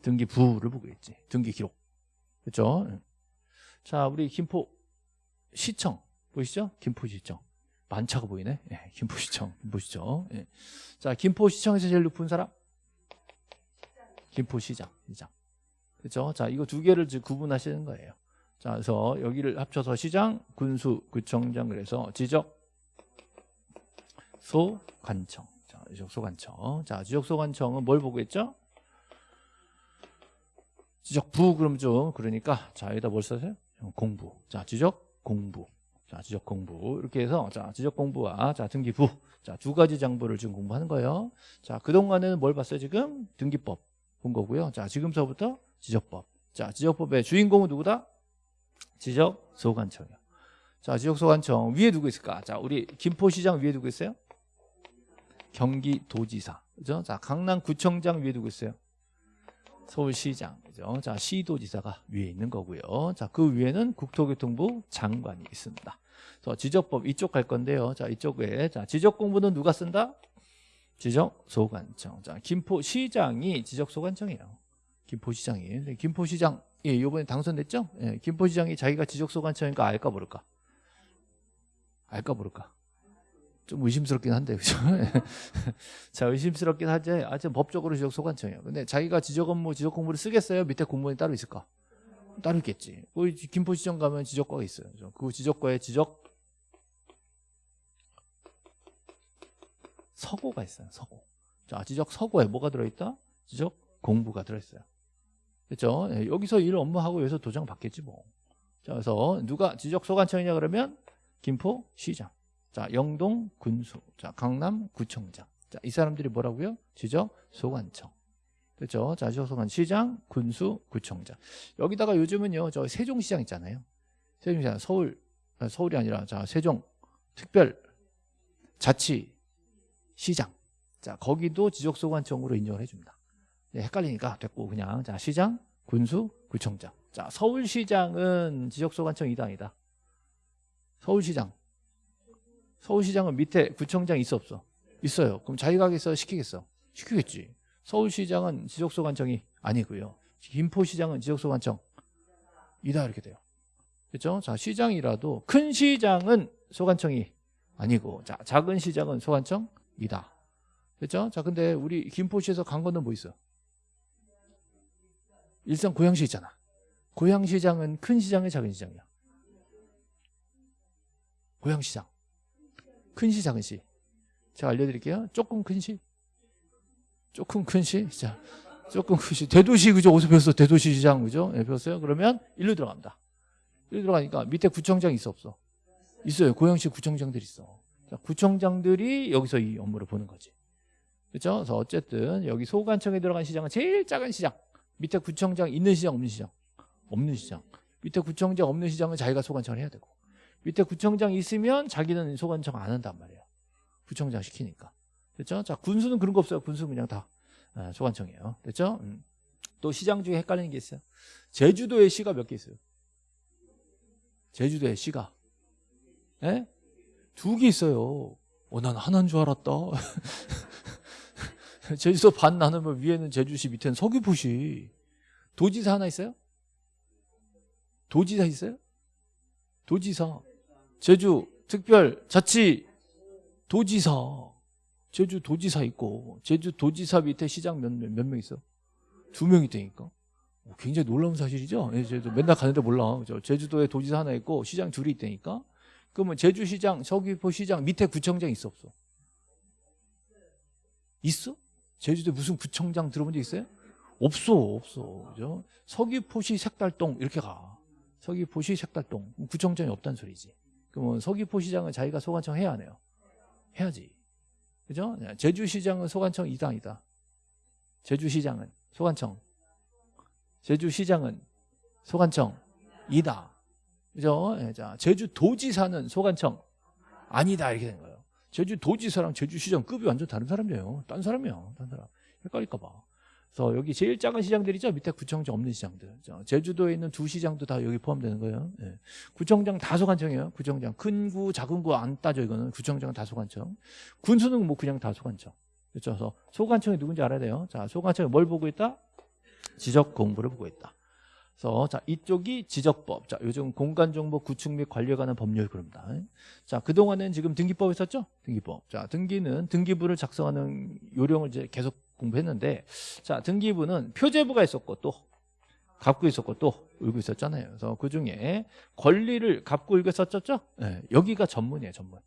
등기부를 보고 있지. 등기 기록. 그렇죠? 자, 우리 김포 시청 보이시죠? 김포시청 만차가 보이네. 예, 김포시청, 김포시청. 예. 자, 김포시청에서 제일 높은 사람? 김포시장, 시장. 그렇죠? 자, 이거 두 개를 구분하시는 거예요. 자, 그래서 여기를 합쳐서 시장, 군수, 구청장 그래서 지적 소관청. 자, 지적 소관청. 자, 지적 소관청은 뭘 보고 있죠? 지적 부 그럼 좀 그러니까 자 여기다 뭘 써세요? 공부. 자 지적 공부. 자 지적 공부 이렇게 해서 자 지적 공부와 자 등기부 자 두 가지 장부를 지금 공부하는 거예요. 자 그동안에는 뭘 봤어요 지금 등기법 본 거고요. 자 지금서부터 지적법. 자 지적법의 주인공은 누구다? 지적 소관청이요. 자, 지역소관청 위에 누구 있을까? 자, 우리 김포시장 위에 누구 있어요? 경기도지사. 그죠? 자, 강남구청장 위에 누구 있어요? 서울시장. 그죠? 자, 시도지사가 위에 있는 거고요. 자, 그 위에는 국토교통부 장관이 있습니다. 그래서 지적법 이쪽 갈 건데요. 자, 이쪽에 자, 지적 공부는 누가 쓴다? 지적 소관청. 자, 김포시장이 지적 소관청이에요. 김포시장이. 근데 김포시장 예, 이번에 당선됐죠? 예, 김포시장이 자기가 지적 소관청이니까 알까 모를까? 알까 모를까? 좀 의심스럽긴 한데 그죠? 자 의심스럽긴 하지 아직 법적으로 지적 소관청이에요. 근데 자기가 지적 업무 지적 공부를 쓰겠어요? 밑에 공무원이 따로 있을까? 따로 있겠지. 그 김포시청 가면 지적과가 있어요. 그 지적과에 지적 서고가 있어요. 서고. 자 지적 서고에 뭐가 들어있다? 지적 공부가 들어있어요. 그렇죠? 예, 여기서 일 업무하고 여기서 도장 받겠지 뭐. 자 그래서 누가 지적 소관청이냐 그러면 김포 시장. 자, 영동 군수. 자, 강남 구청장. 자, 이 사람들이 뭐라고요? 지적 소관청. 그렇죠? 자, 지적 소관 시장, 군수, 구청장. 여기다가 요즘은요. 저 세종시장 있잖아요. 세종시장 서울 아, 서울이 아니라 자, 세종 특별 자치 시장. 자, 거기도 지적 소관청으로 인정을 해 줍니다. 네, 헷갈리니까 됐고 그냥 자, 시장, 군수, 구청장. 자, 서울시장은 지적 소관청 이당이다. 서울시장 서울시장은 밑에 구청장 있어 없어? 있어요. 그럼 자기가 하겠어? 시키겠어? 시키겠지. 서울시장은 지적소관청이 아니고요. 김포시장은 지적소관청 이다 이렇게 돼요. 그렇죠? 자 시장이라도 큰 시장은 소관청이 아니고 자 작은 시장은 소관청 이다. 그렇죠? 자 근데 우리 김포시에서 간 거는 뭐 있어? 일산 고양시 있잖아. 고양시장은 큰 시장이 작은 시장이야. 고양시장. 큰 시, 작은 시. 제가 알려드릴게요. 조금 큰 시. 조금 큰 시. 자, 조금 큰 시. 대도시, 그죠? 어디서 배웠어? 대도시 시장, 그죠? 예, 배웠어요? 그러면 일로 들어갑니다. 일로 들어가니까 밑에 구청장 있어, 없어? 있어요. 고양시 구청장들 있어. 자, 구청장들이 여기서 이 업무를 보는 거지. 그죠? 그래서 어쨌든 여기 소관청에 들어간 시장은 제일 작은 시장. 밑에 구청장 있는 시장, 없는 시장? 없는 시장. 밑에 구청장 없는 시장은 자기가 소관청을 해야 되고. 밑에 구청장 있으면 자기는 소관청 안 한단 말이에요. 구청장 시키니까. 됐죠? 자, 군수는 그런 거 없어요. 군수는 그냥 다 아, 소관청이에요. 됐죠? 음. 또 시장 중에 헷갈리는 게 있어요. 제주도에 시가 몇 개 있어요? 제주도에 시가. 예? 두 개 있어요. 어, 난 하나인 줄 알았다. 제주도 반 나누면 위에는 제주시, 밑에는 서귀포시. 도지사 하나 있어요? 도지사 있어요? 도지사. 제주 특별 자치 도지사 제주 도지사 있고 제주 도지사 밑에 시장 몇명 있어? 두명 있다니까. 오, 굉장히 놀라운 사실이죠. 예, 제주 맨날 가는데 몰라. 제주도에 도지사 하나 있고 시장 둘이 있다니까. 그러면 제주시장, 서귀포 시장 밑에 구청장 있어 없어? 있어? 제주도에 무슨 구청장 들어본 적 있어요? 없어, 없어. 그죠? 서귀포시 색달동 이렇게 가. 서귀포시 색달동 구청장이 없다는 소리지. 그러면 서귀포시장은 자기가 소관청 해야 하네요. 해야지. 그죠? 제주시장은 소관청 이당이다. 제주시장은 소관청. 제주시장은 소관청 이다. 그죠? 예, 자, 제주 도지사는 소관청 아니다 이렇게 된 거예요. 제주 도지사랑 제주 시장 급이 완전 다른 사람이에요. 딴 사람이에요. 딴 사람. 헷갈릴까 봐. 그래서 여기 제일 작은 시장들이죠. 밑에 구청장 없는 시장들. 제주도에 있는 두 시장도 다 여기 포함되는 거예요. 예. 구청장 다 소관청이에요. 구청장 큰 구, 작은 구 안 따져 이거는 구청장 다 소관청. 군수는 뭐 그냥 다 소관청. 그렇죠. 그래서 소관청이 누군지 알아야 돼요. 자, 소관청이 뭘 보고 있다? 지적 공부를 보고 있다. 그래서 자 이쪽이 지적법. 자 요즘 공간정보 구축 및 관리에 관한 법률 그럽니다. 자 그동안은 지금 등기법 있었죠? 등기법. 자 등기는 등기부를 작성하는 요령을 이제 계속 공부했는데 자 등기부는 표제부가 있었고 또 갖고 있었고 또 울고 있었잖아요. 그래서 그 중에 권리를 갖고 울고 있었죠? 네, 여기가 전문이에요, 전문.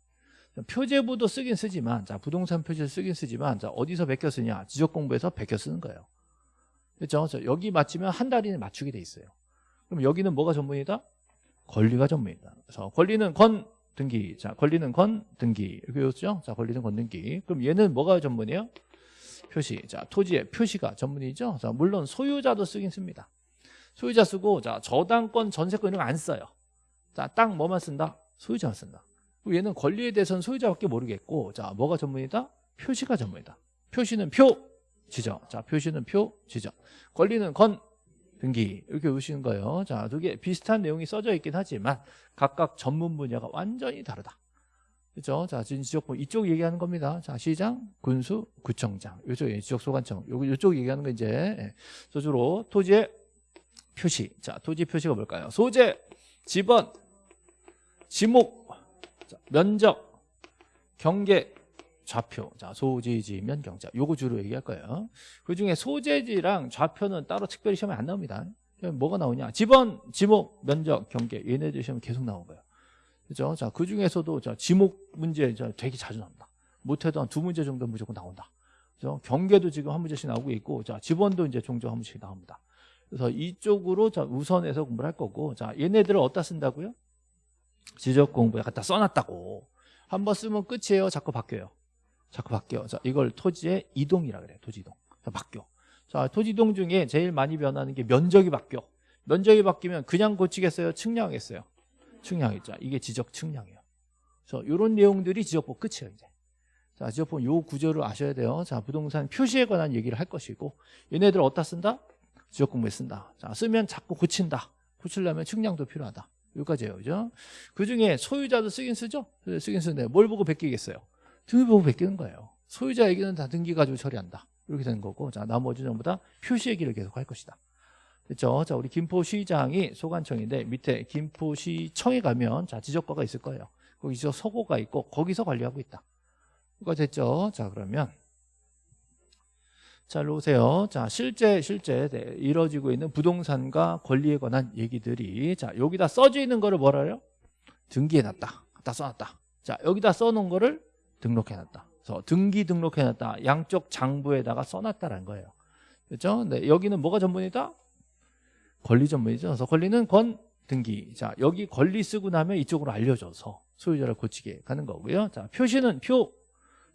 표제부도 쓰긴 쓰지만 자 부동산 표제를 쓰긴 쓰지만 자 어디서 베껴 쓰냐? 지적 공부에서 베껴 쓰는 거예요. 그렇죠? 여기 맞추면 한 달 이 내 맞추게 돼 있어요. 그럼 여기는 뭐가 전문이다? 권리가 전문이다. 그래서 권리는 건 등기. 자, 권리는 건 등기. 이렇게 외웠죠? 자, 권리는 건 등기. 그럼 얘는 뭐가 전문이에요? 표시. 자, 토지의 표시가 전문이죠. 자, 물론 소유자도 쓰긴 씁니다. 소유자 쓰고 자, 저당권, 전세권 이런 거 안 써요. 자, 딱 뭐만 쓴다? 소유자만 쓴다. 그리고 얘는 권리에 대해서는 소유자밖에 모르겠고, 자, 뭐가 전문이다? 표시가 전문이다. 표시는 표, 지정. 자, 표시는 표, 지정. 권리는 건, 등기. 이렇게 보시는 거예요. 자, 두 개 비슷한 내용이 써져 있긴 하지만 각각 전문 분야가 완전히 다르다. 그죠? 자, 지금 지적법 이쪽 얘기하는 겁니다. 자, 시장, 군수, 구청장. 요쪽 지적 소관청. 요 요쪽 얘기하는 거 이제 예. 그래서 주로 토지의 표시. 자, 토지 표시가 뭘까요? 소재, 지번, 지목, 자, 면적, 경계, 좌표. 자, 소지지면 경자. 요거 주로 얘기할 거예요. 그 중에 소재지랑 좌표는 따로 특별히 시험에 안 나옵니다. 뭐가 나오냐? 지번, 지목, 면적, 경계. 얘네들 시험에 계속 나온 거예요. 그죠? 자, 그 중에서도 자, 지목 문제 자, 되게 자주 나온다. 못해도 한 두 문제 정도 무조건 나온다. 그죠? 경계도 지금 한 문제씩 나오고 있고, 자, 지번도 이제 종종 한 문제씩 나옵니다. 그래서 이쪽으로 자, 우선해서 공부를 할 거고, 자, 얘네들을 어디다 쓴다고요? 지적 공부에 갖다 써놨다고. 한 번 쓰면 끝이에요. 자꾸 바뀌어요. 자꾸 바뀌어. 자, 이걸 토지의 이동이라 그래요. 토지 이동. 자, 바뀌어. 자, 토지 이동 중에 제일 많이 변하는 게 면적이 바뀌어. 면적이 바뀌면 그냥 고치겠어요? 측량하겠어요? 측량이죠. 이게 지적 측량이에요. 그래서 이런 내용들이 지적법 끝이에요, 이제. 자, 지적법 요 구조를 아셔야 돼요. 자, 부동산 표시에 관한 얘기를 할 것이고, 얘네들 어디다 쓴다? 지적 공부에 쓴다. 자, 쓰면 자꾸 고친다. 고치려면 측량도 필요하다. 여기까지예요, 그죠? 그 중에 소유자도 쓰긴 쓰죠? 쓰긴 쓰는데 뭘 보고 베끼겠어요? 등기 보고 베끼는 거예요. 소유자 얘기는 다 등기 가지고 처리한다. 이렇게 되는 거고, 자, 나머지 전부 다 표시 얘기를 계속 할 것이다. 됐죠? 자, 우리 김포시장이 소관청인데 밑에 김포시청에 가면 자, 지적과가 있을 거예요. 거기 지적 서고가 있고 거기서 관리하고 있다. 이거 됐죠? 자, 그러면 자, 일로 오세요. 자, 실제 실제 네, 이루어지고 있는 부동산과 권리에 관한 얘기들이 자, 여기다 써져 있는 거를 뭐라 해요? 등기해 놨다. 갖다 써 놨다. 자, 여기다 써 놓은 거를 등록해 놨다. 그래서 등기 등록해 놨다. 양쪽 장부에다가 써 놨다라는 거예요. 그렇죠? 네, 여기는 뭐가 전문이다? 권리 전문이죠. 그래서 권리는 권 등기. 자, 여기 권리 쓰고 나면 이쪽으로 알려줘서 소유자를 고치게 가는 거고요. 자, 표시는 표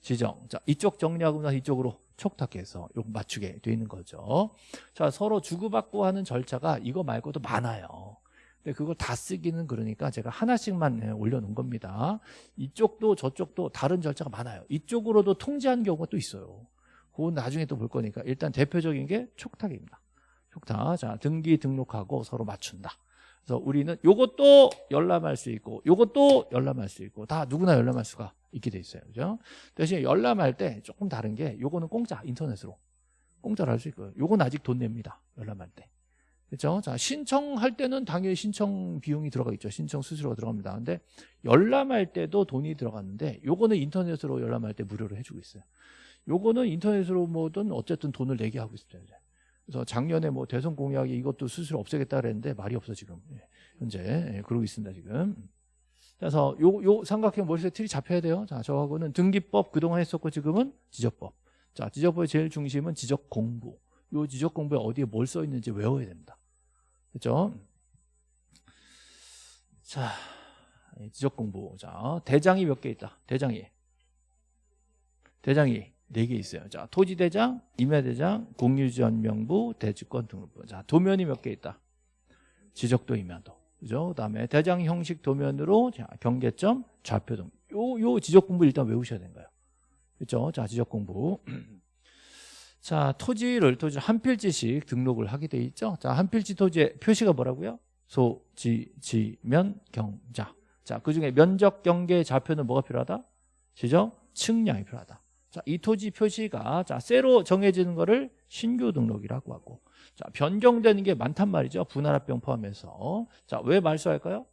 지정. 자, 이쪽 정리하고 나서 이쪽으로 촉탁해서 요거 맞추게 돼 있는 거죠. 자, 서로 주고받고 하는 절차가 이거 말고도 많아요. 근데 그걸 다 쓰기는 그러니까 제가 하나씩만 예, 올려놓은 겁니다. 이쪽도 저쪽도 다른 절차가 많아요. 이쪽으로도 통지한 경우가 또 있어요. 그건 나중에 또 볼 거니까 일단 대표적인 게 촉탁입니다. 촉탁. 자, 등기 등록하고 서로 맞춘다. 그래서 우리는 요것도 열람할 수 있고 요것도 열람할 수 있고 다 누구나 열람할 수가 있게 돼 있어요. 그죠? 대신 열람할 때 조금 다른 게 요거는 공짜 인터넷으로 공짜로 할 수 있고요. 요건 아직 돈 냅니다. 열람할 때. 그렇죠? 자, 신청할 때는 당연히 신청 비용이 들어가 있죠. 신청 수수료가 들어갑니다. 근데 열람할 때도 돈이 들어갔는데 요거는 인터넷으로 열람할 때 무료로 해 주고 있어요. 요거는 인터넷으로 뭐든 어쨌든 돈을 내게 하고 있어요. 그래서 작년에 뭐 대선 공약이 이것도 수수료 없애겠다 그랬는데 말이 없어 지금 예, 현재 예, 그러고 있습니다 지금. 그래서 요 요 삼각형 머릿속에 틀이 잡혀야 돼요. 자 저하고는 등기법 그동안 했었고 지금은 지적법. 자 지적법의 제일 중심은 지적 공부. 요 지적 공부에 어디에 뭘 써 있는지 외워야 됩니다. 그렇죠? 자 예, 지적 공부. 자 대장이 몇 개 있다. 대장이 대장이 네 개 있어요. 자, 토지대장, 임야대장, 공유지원명부, 대지권 등록부. 자, 도면이 몇 개 있다. 지적도 임야도. 그죠? 그 다음에 대장 형식 도면으로 자, 경계점, 좌표 등. 요, 요 지적 공부 일단 외우셔야 되는 거예요. 그죠? 자, 지적 공부. 자, 토지를 토지 한 필지씩 등록을 하게 돼 있죠. 자, 한 필지 토지의 표시가 뭐라고요? 소, 지, 지, 면, 경, 자. 자, 그 중에 면적, 경계, 좌표는 뭐가 필요하다? 지적, 측량이 필요하다. 자, 이 토지 표시가 자, 새로 정해지는 거를 신규 등록이라고 하고 자, 변경되는 게 많단 말이죠. 분할합병 포함해서. 자, 왜 말소할까요?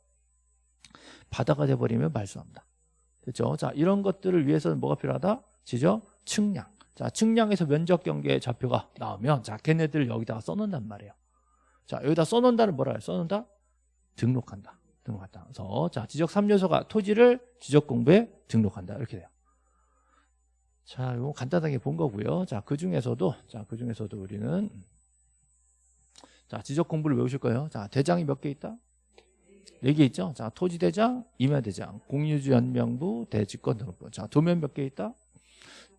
바다가 돼 버리면 말소합니다. 됐죠? 자, 이런 것들을 위해서는 뭐가 필요하다? 지적 측량. 자, 측량에서 면적 경계 좌표가 나오면 자, 걔네들 여기다가 써 놓는단 말이에요. 자, 여기다 써 놓는다는 뭐라 해요? 써 놓는다? 등록한다. 등록한다. 그래서 자, 지적 3요소가 토지를 지적 공부에 등록한다. 이렇게 돼요. 자, 이거 간단하게 본 거고요. 자, 그 중에서도 자, 그 중에서도 우리는 자, 지적 공부를 외우실 거예요. 자, 대장이 몇 개 있다? 네 개 있죠? 자, 토지 대장, 임야 대장, 공유주 연명부, 대지권 등록부. 자, 도면 몇 개 있다?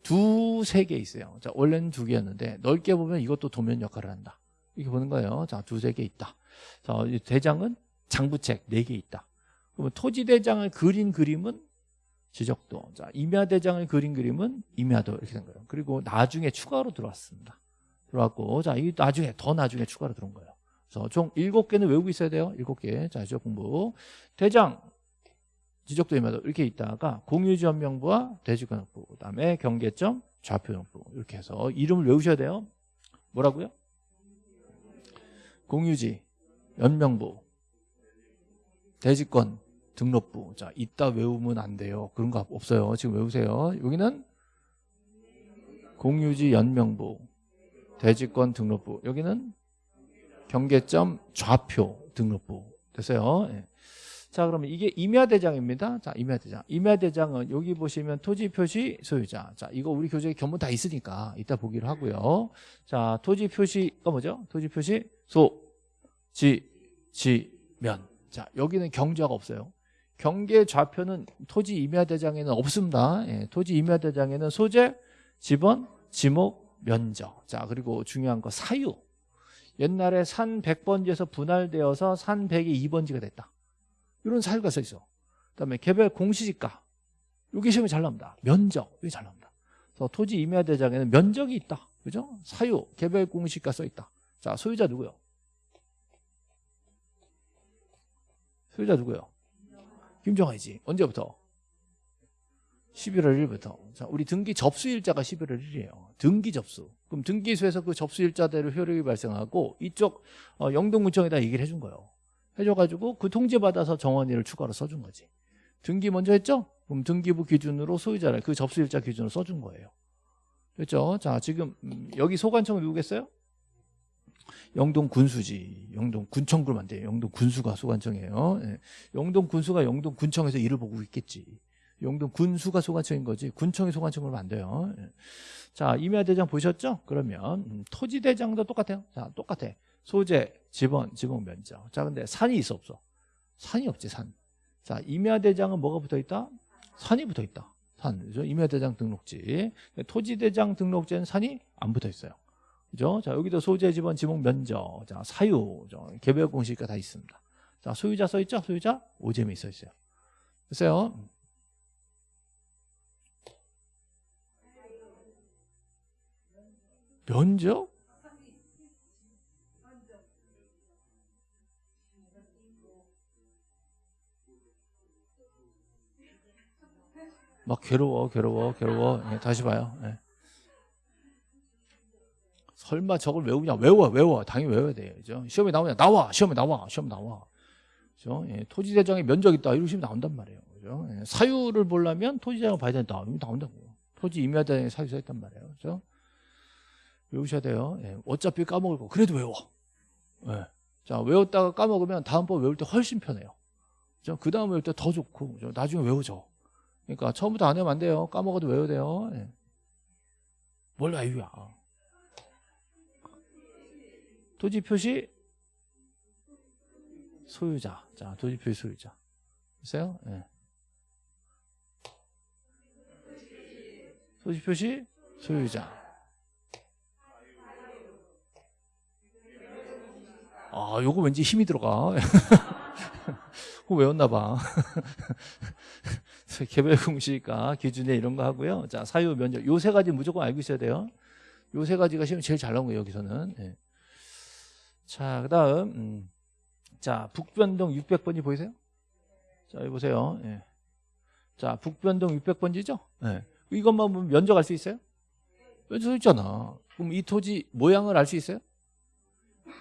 두, 세 개 있어요. 자, 원래는 두 개였는데 넓게 보면 이것도 도면 역할을 한다. 이렇게 보는 거예요. 자, 두세 개 있다. 자, 이 대장은 장부책 네 개 있다. 그러면 토지대장을 그린 그림은 지적도. 자, 임야대장을 그린 그림은 임야도 이렇게 된 거예요. 그리고 나중에 추가로 들어왔습니다. 들어왔고, 자, 이 나중에, 더 나중에 추가로 들어온 거예요. 그래서 총 일곱 개는 외우고 있어야 돼요. 일곱 개. 자, 지적 공부. 대장, 지적도 임야도 이렇게 있다가 공유지연명부와 대지권역부, 그 다음에 경계점, 좌표역부 이렇게 해서 이름을 외우셔야 돼요. 뭐라고요? 공유지, 연명부, 대지권, 등록부. 자, 이따 외우면 안 돼요. 그런 거 없어요. 지금 외우세요. 여기는 공유지 연명부, 대지권 등록부. 여기는 경계점 좌표 등록부. 됐어요. 예. 자, 그러면 이게 임야대장입니다. 자, 임야대장. 임야대장은 여기 보시면 토지 표시 소유자. 자, 이거 우리 교재에 견본 다 있으니까 이따 보기로 하고요. 자, 토지 표시가 뭐죠? 토지 표시 소, 지, 지, 면. 자, 여기는 경좌가 없어요. 경계 좌표는 토지 임야대장에는 없습니다. 예, 토지 임야대장에는 소재, 지번, 지목, 면적. 자, 그리고 중요한 거 사유. 옛날에 산 100번지에서 분할되어서 산 100이 2번지가 됐다. 이런 사유가 써 있어. 그다음에 개별 공시지가. 여기 시험에 잘 나옵니다. 면적. 여기 잘 나옵니다. 그래서 토지 임야 대장에는 면적이 있다. 그죠? 사유, 개별 공시가 써 있다. 자, 소유자 누구요? 소유자 누구요? 김정아이지. 언제부터? 11월 1일부터. 자, 우리 등기 접수일자가 11월 1일이에요. 등기 접수. 그럼 등기소에서 그 접수일자대로 효력이 발생하고 이쪽 어, 영동구청에다 얘기를 해준 거예요. 해줘가지고 그 통지받아서 정원이를 추가로 써준 거지. 등기 먼저 했죠? 그럼 등기부 기준으로 소유자를 그 접수일자 기준으로 써준 거예요. 됐죠? 자, 지금 음, 여기 소관청은 누구겠어요? 영동 군수지. 영동 군청구로 만돼요. 영동 군수가 소관청이에요. 예. 영동 군수가 영동 군청에서 일을 보고 있겠지. 영동 군수가 소관청인 거지. 군청이 소관청으로 안 돼요. 예. 자, 임야대장 보셨죠? 그러면 음, 토지대장도 똑같아요. 자, 똑같아. 소재, 지번, 지목 면적. 자, 근데 산이 있어 없어? 산이 없지, 산. 자, 임야대장은 뭐가 붙어 있다? 산이 붙어 있다. 산. 그죠? 임야대장 등록지. 토지대장 등록지에는 산이 안 붙어 있어요. 그죠? 자, 여기도 소재, 지번, 지목, 면적, 자, 사유, 저, 개별 공시가 다 있습니다. 자, 소유자 써 있죠? 소유자 오잼이 써 있어요. 됐어요? 면적? 막 괴로워, 괴로워, 괴로워. 예, 다시 봐요. 예. 설마 저걸 외우냐? 외워, 외워. 당연히 외워야 돼요. 그죠? 시험에 나오냐? 나와. 시험에 나와. 시험 나와. 그죠? 예, 토지대장에 면적 있다. 이런 시험 나온단 말이에요. 그죠? 예, 사유를 보려면 토지대장을 봐야 된다. 이거 나온다고. 토지 임야대장에 사유 써 있단 말이에요. 그죠? 외우셔야 돼요. 예, 어차피 까먹을 거. 그래도 외워. 예. 자, 외웠다가 까먹으면 다음번 외울 때 훨씬 편해요. 그 다음 외울 때 더 좋고. 그죠? 나중에 외워져. 그러니까 처음부터 안 외우면 안 돼요. 까먹어도 외워야 돼요. 예. 뭘 외우야. 토지 표시 소유자. 자, 토지 표시 소유자. 있어요? 예. 토지 표시 소유자. 아, 요거 왠지 힘이 들어가. 그거 외웠나 봐. 개별 공시가 기준에 이런 거 하고요. 자, 사유 면적. 요 세 가지 무조건 알고 있어야 돼요. 요 세 가지가 시험 제일 잘 나온 거예요, 여기서는. 예. 자, 그 다음, 음. 자, 북변동 600번지 보이세요? 자, 여기 보세요. 예. 자, 북변동 600번지죠? 예. 이것만 보면 면적 알 수 있어요? 면적 있잖아. 그럼 이 토지 모양을 알 수 있어요?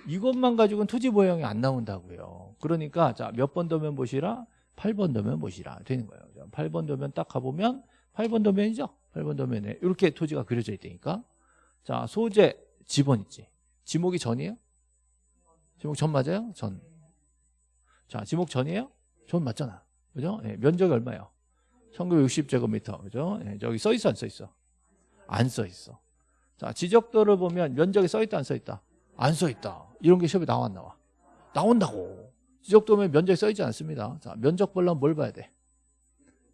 이것만 가지고는 토지 모양이 안 나온다고요. 그러니까, 자, 몇번 도면 보시라? 8번 도면 보시라. 되는 거예요. 8번 도면 딱 가보면, 8번 도면이죠? 8번 도면에 이렇게 토지가 그려져 있다니까. 자, 소재, 지번 있지. 지목이 전이에요? 지목 전 맞아요? 전. 자, 지목 전이에요? 전 맞잖아. 그죠? 예, 면적이 얼마예요? 1960제곱미터. 그죠? 예, 저기 써 있어, 안 써 있어? 안 써 있어. 자, 지적도를 보면 면적이 써 있다, 안 써 있다? 안 써 있다. 이런 게 시험에 나와, 안 나와? 나온다고. 지적도면 면적이 써 있지 않습니다. 자, 면적 보려면 뭘 봐야 돼?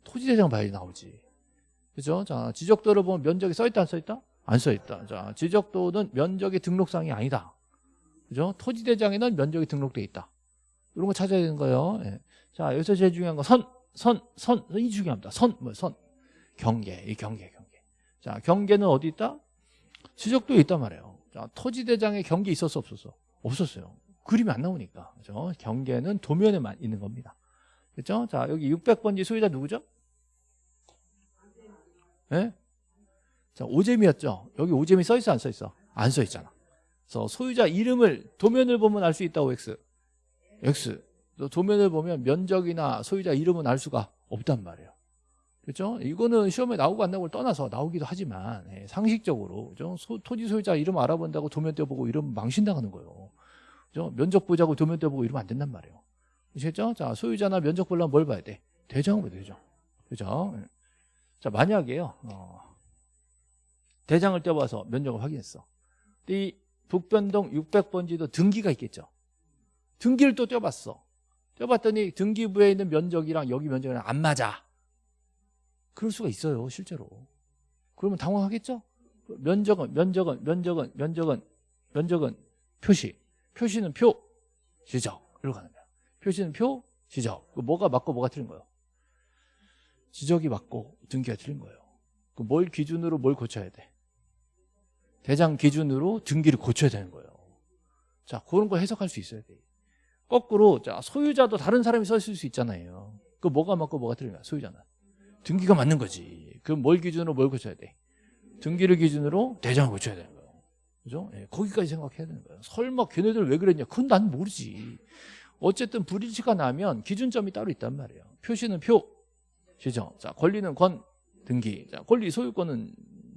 토지대장 봐야지 나오지. 그죠? 자, 지적도를 보면 면적이 써 있다, 안 써 있다? 안 써 있다. 자, 지적도는 면적의 등록상이 아니다. 그죠? 토지대장에는 면적이 등록돼 있다. 이런 거 찾아야 되는 거예요. 예. 자, 여기서 제일 중요한 거 선, 선, 선, 이 중요합니다. 선, 뭐, 선. 경계, 이 경계, 경계. 자, 경계는 어디 있다? 지적도에 있단 말이에요. 자, 토지대장에 경계 있었어, 없었어? 없었어요. 그림이 안 나오니까. 그죠? 경계는 도면에만 있는 겁니다. 그죠? 자, 여기 600번지 소유자 누구죠? 예? 자, 오재미였죠? 여기 오재미 써 있어, 안 써 있어? 안 써 있잖아. 그래서 소유자 이름을 도면을 보면 알 수 있다고 X. X. 또 도면을 보면 면적이나 소유자 이름은 알 수가 없단 말이에요. 그렇죠? 이거는 시험에 나오고 안 나오고를 떠나서 나오기도 하지만 예, 상식적으로 그죠? 소- 토지 소유자 이름 알아본다고 도면 떼보고 이러면 망신당하는 거예요. 면적 보자고 도면 떼보고 이러면 안 된단 말이에요. 아시겠죠? 자, 소유자나 면적 보려면 뭘 봐야 돼? 봐야 되죠. 그죠? 예. 자, 만약에요. 어, 대장을 떼봐서 면적을 확인했어. 근데 이 북변동 600번지도 등기가 있겠죠. 등기를 또 떼봤어. 떼봤더니 등기부에 있는 면적이랑 여기 면적이랑 안 맞아. 그럴 수가 있어요, 실제로. 그러면 당황하겠죠? 면적은, 면적은, 면적은, 면적은, 면적은 표시. 표시는 표, 지적. 이렇게 가는 거야. 표시는 표, 지적. 그 뭐가 맞고 뭐가 틀린 거예요? 지적이 맞고 등기가 틀린 거예요. 그뭘 기준으로 뭘 고쳐야 돼? 대장 기준으로 등기를 고쳐야 되는 거예요. 자, 그런 거 해석할 수 있어야 돼. 거꾸로, 자, 소유자도 다른 사람이 썼을 수 있잖아요. 그 뭐가 맞고 뭐가 거야, 소유자는. 등기가 맞는 거지. 그럼 뭘 기준으로 뭘 고쳐야 돼? 등기를 기준으로 대장을 고쳐야 거예요. 그죠? 예, 거기까지 생각해야 되는 거예요. 설마 걔네들 왜 그랬냐? 그건 난 모르지. 어쨌든 불일치가 나면 기준점이 따로 있단 말이에요. 표시는 표, 시죠. 자, 권리는 권, 등기. 자, 권리 소유권은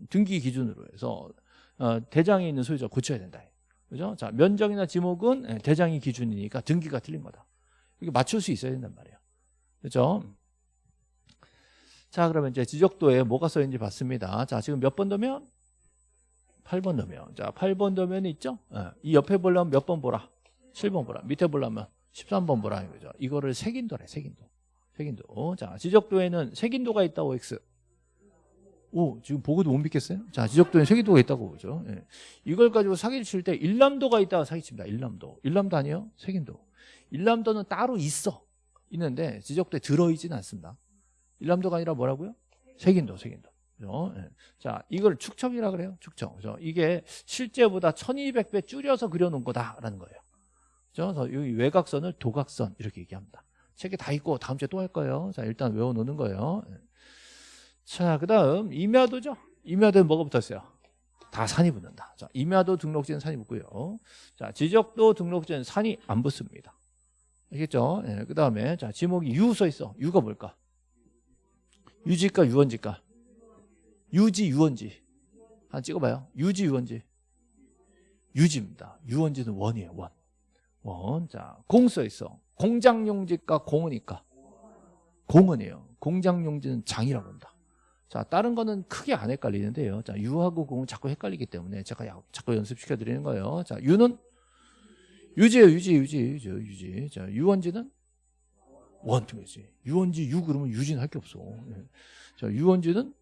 등기 기준으로 해서 어, 대장에 있는 소유자 고쳐야 된다. 그죠? 자, 면적이나 지목은 예, 대장이 기준이니까 등기가 틀린 거다. 이게 맞출 수 있어야 된단 말이에요. 그죠? 자, 그러면 이제 지적도에 뭐가 써 있는지 봤습니다. 자, 지금 몇 번 도면? 8번 도면. 자, 8번 도면이 있죠? 예, 이 옆에 보려면 몇 번 보라? 7번 보라. 밑에 보려면 13번 보라. 이거죠. 이거를 색인도래, 색인도. 색인도. 자, 지적도에는 색인도가 있다고 X. 오, 지금 보고도 못 믿겠어요? 자, 지적도에 색인도가 있다고 보죠. 예. 이걸 가지고 사기를 칠 때 일람도가 있다고 사기칩니다. 일람도. 일람도 아니에요? 색인도. 일람도는 따로 있어. 있는데 지적도에 들어있지는 않습니다. 일람도가 아니라 뭐라고요? 색인도, 색인도. 그죠? 예. 자, 이걸 축척이라 그래요. 축척. 그죠? 이게 실제보다 1200배 줄여서 그려 놓은 거다라는 거예요. 그죠? 그래서 이 외곽선을 도각선 이렇게 얘기합니다. 책에 다 있고 다음 주에 또 할 거예요. 자, 일단 외워 놓는 거예요. 예. 자, 그 다음 임야도죠. 임야도는 뭐가 붙었어요? 다 산이 붙는다. 자, 임야도 등록지는 산이 붙고요. 자, 지적도 등록지는 산이 안 붙습니다. 알겠죠? 예, 그 다음에 자 지목이 유 써 있어. 유가 뭘까? 유지가 유원지가? 유지 유원지. 한 찍어봐요. 유지 유원지. 유지입니다. 유원지는 원이에요. 원. 원. 자, 공 써 있어. 공장용지가 공은이까? 공은이에요. 공장용지는 장이라고 한다. 자, 다른 거는 크게 안 헷갈리는데요. 자, 유하고 공은 자꾸 헷갈리기 때문에 제가 야- 자꾸 연습시켜 드리는 거예요. 자, 유는 유지예요. 유지, 유지, 유지, 유지. 자, 유원지는 원통이지. 유원지 유 그러면 유지는 할게 없어. 예. 자, 유원지는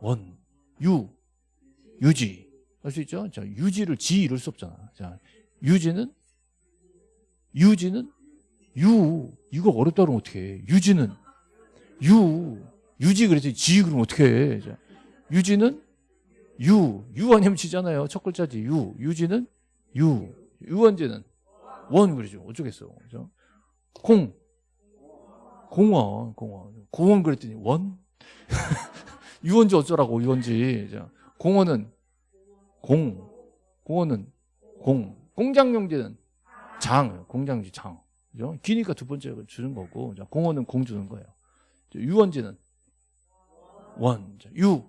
원, 유, 유지. 할 수 있죠? 자, 유지를 지 이럴 수 없잖아. 자, 유지는 유지는 유. 이거 어렵다 그러면 어떻게 해? 유지는 유. 유지 그래서 지 그러면 어떻게 해? 자, 유지는 유. 유 아니면 지잖아요. 첫 글자지. 유. 유지는 유. 유원지는 원 그러죠. 어쩌겠어. 그죠? 공. 공원. 공원. 공원 그랬더니 원? 유원지 어쩌라고 유원지. 자, 공원은 공. 공원은 공. 공장용지는 장. 공장지 장. 그죠? 기니까 두 번째 주는 거고. 자, 공원은 공 주는 거예요. 자, 유원지는 원. 자, 유.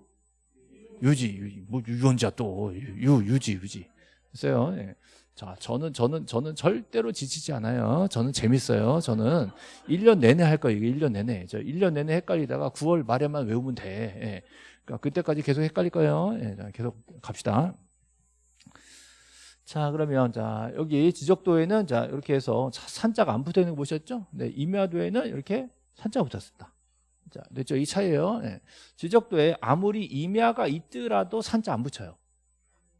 유지. 유지. 뭐 유원지야 또. 유, 유지, 유지. 됐어요. 예. 자, 저는, 저는, 저는 절대로 지치지 않아요. 저는 재밌어요. 저는 1년 내내 할 거예요. 이게 1년 내내. 저 1년 내내 헷갈리다가 9월 말에만 외우면 돼. 예. 그러니까 그때까지 계속 헷갈릴 거예요. 예. 자, 계속 갑시다. 자, 그러면 자, 여기 지적도에는 자, 이렇게 해서 자, 산자가 안 붙어 있는 거 보셨죠? 네, 임야도에는 이렇게 산자가 붙었습니다. 자, 됐죠? 이 차이예요. 예. 지적도에 아무리 임야가 있더라도 산자 안 붙여요.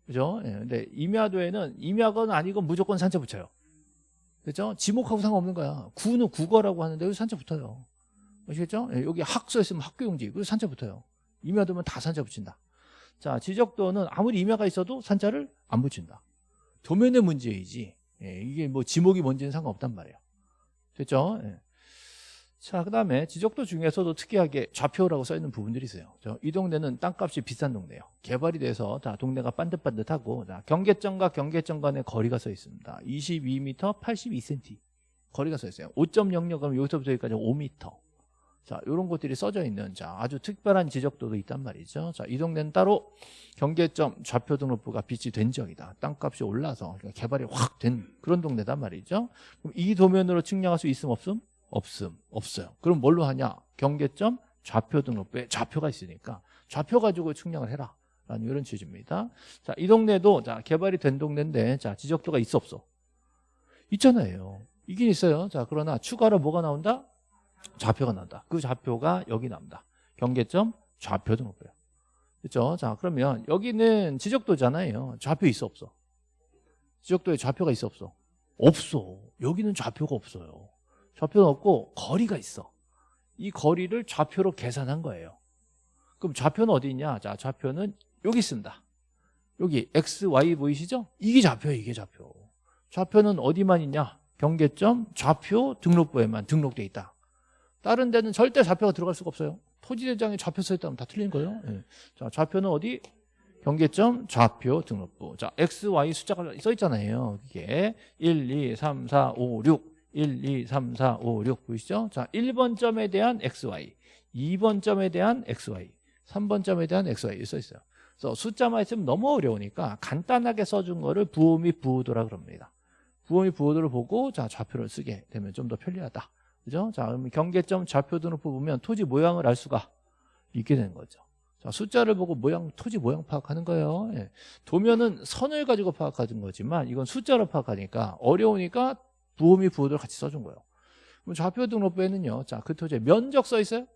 그죠? 예, 근데 임야도에는 임야건 아니건 무조건 산자 붙여요. 그죠? 지목하고 상관없는 거야. 구는 국어라고 하는데 여기 산자 붙어요. 아시겠죠? 예, 여기 학 써있으면 학교용지. 그래서 산자 붙어요. 임야 두면 다 산자 붙인다. 자, 지적도는 아무리 임야가 있어도 산자를 안 붙인다. 도면의 문제이지. 예, 이게 뭐 지목이 뭔지는 상관없단 말이에요. 됐죠? 예. 자, 그 다음에 지적도 중에서도 특이하게 좌표라고 써있는 부분들이 있어요. 저, 이 동네는 땅값이 비싼 동네예요. 개발이 돼서 자, 동네가 반듯반듯하고 자, 경계점과 경계점 간의 거리가 써 있습니다. 22m 82cm 거리가 써 있어요. 5.00 그럼 여기서부터 여기까지 5m. 자, 이런 것들이 써져 있는 자, 아주 특별한 지적도도 있단 말이죠. 자, 이 동네는 따로 경계점 좌표 등록부가 빛이 된 지역이다. 땅값이 올라서 그러니까 개발이 확 된 그런 동네단 말이죠. 그럼 이 도면으로 측량할 수 있음 없음? 없음. 없어요. 그럼 뭘로 하냐? 경계점 좌표 등록부에 좌표가 있으니까 좌표 가지고 측량을 해라. 라는 이런 취지입니다. 자, 이 동네도 자, 개발이 된 동네인데 자, 지적도가 있어 없어? 있잖아요. 이긴 있어요. 자, 그러나 추가로 뭐가 나온다? 좌표가 나온다. 그 좌표가 여기 나온다. 경계점 좌표 등록부예요. 그렇죠? 자, 그러면 여기는 지적도잖아요. 좌표 있어 없어? 지적도에 좌표가 있어 없어? 없어. 여기는 좌표가 없어요. 좌표는 없고 거리가 있어. 이 거리를 좌표로 계산한 거예요. 그럼 좌표는 어디 있냐? 자, 좌표는 여기 있습니다. 여기 x, y 보이시죠? 이게 좌표예요, 이게 좌표. 좌표는 어디만 있냐? 경계점 좌표 등록부에만 등록돼 있다. 다른 데는 절대 좌표가 들어갈 수가 없어요. 토지대장에 좌표 써있다면 다 틀린 거예요. 예. 자, 좌표는 어디? 경계점 좌표 등록부. 자, x, y 숫자가 써 있잖아요. 이게 1, 2, 3, 4, 5, 6. 1, 2, 3, 4, 5, 6 보이시죠? 자, 1번 점에 대한 XY, 2번 점에 대한 XY, 3번 점에 대한 XY 써 있어요. 그래서 숫자만 있으면 너무 어려우니까 간단하게 써준 거를 부호 및 부호도라 그럽니다. 부호 및 부호도를 보고 자 좌표를 쓰게 되면 좀 더 편리하다. 그죠? 자, 그러면 경계점 좌표 등록부 보면 토지 모양을 알 수가 있게 되는 거죠. 자, 숫자를 보고 모양, 토지 모양 파악하는 거예요. 예. 도면은 선을 가지고 파악하는 거지만 이건 숫자로 파악하니까 어려우니까 부호 및 부호도를 같이 써준 거예요. 그럼 좌표 등록부에는요. 자, 그 토지에 면적 써 있어요?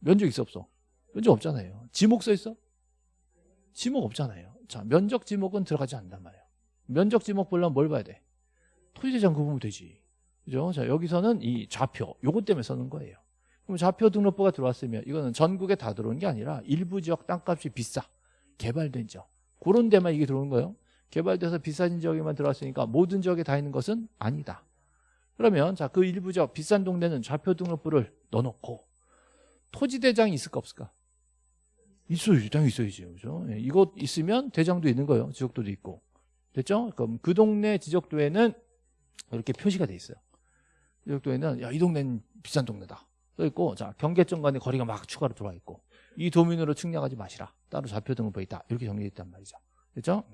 면적 있어 없어? 면적 없잖아요. 지목 써 있어? 지목 없잖아요. 자, 면적 지목은 들어가지 않는단 말이에요. 면적 지목 보려면 뭘 봐야 돼? 토지대장 구분면 되지. 그죠? 자, 여기서는 이 좌표, 요것 때문에 쓰는 거예요. 그럼 좌표 등록부가 들어왔으면 이거는 전국에 다 들어오는 게 아니라 일부 지역 땅값이 비싸. 개발된 지역. 그런 데만 이게 들어오는 거예요. 개발돼서 비싼 지역에만 들어왔으니까 모든 지역에 다 있는 것은 아니다. 그러면 자 그 일부 지역 비싼 동네는 좌표 등록부를 넣어놓고 토지 대장이 있을까 없을까? 있어야지, 당연히 있어야지, 그죠? 예, 이것 있으면 대장도 있는 거예요. 지적도도 있고, 됐죠? 그럼 그 동네 지적도에는 이렇게 표시가 돼 있어요. 지적도에는 야 이 동네는 비싼 동네다 써 있고, 자 경계점 간의 거리가 막 추가로 들어와 있고, 이 도면으로 측량하지 마시라. 따로 좌표 등록부에 있다. 이렇게 정리돼 있단 말이죠. 됐죠?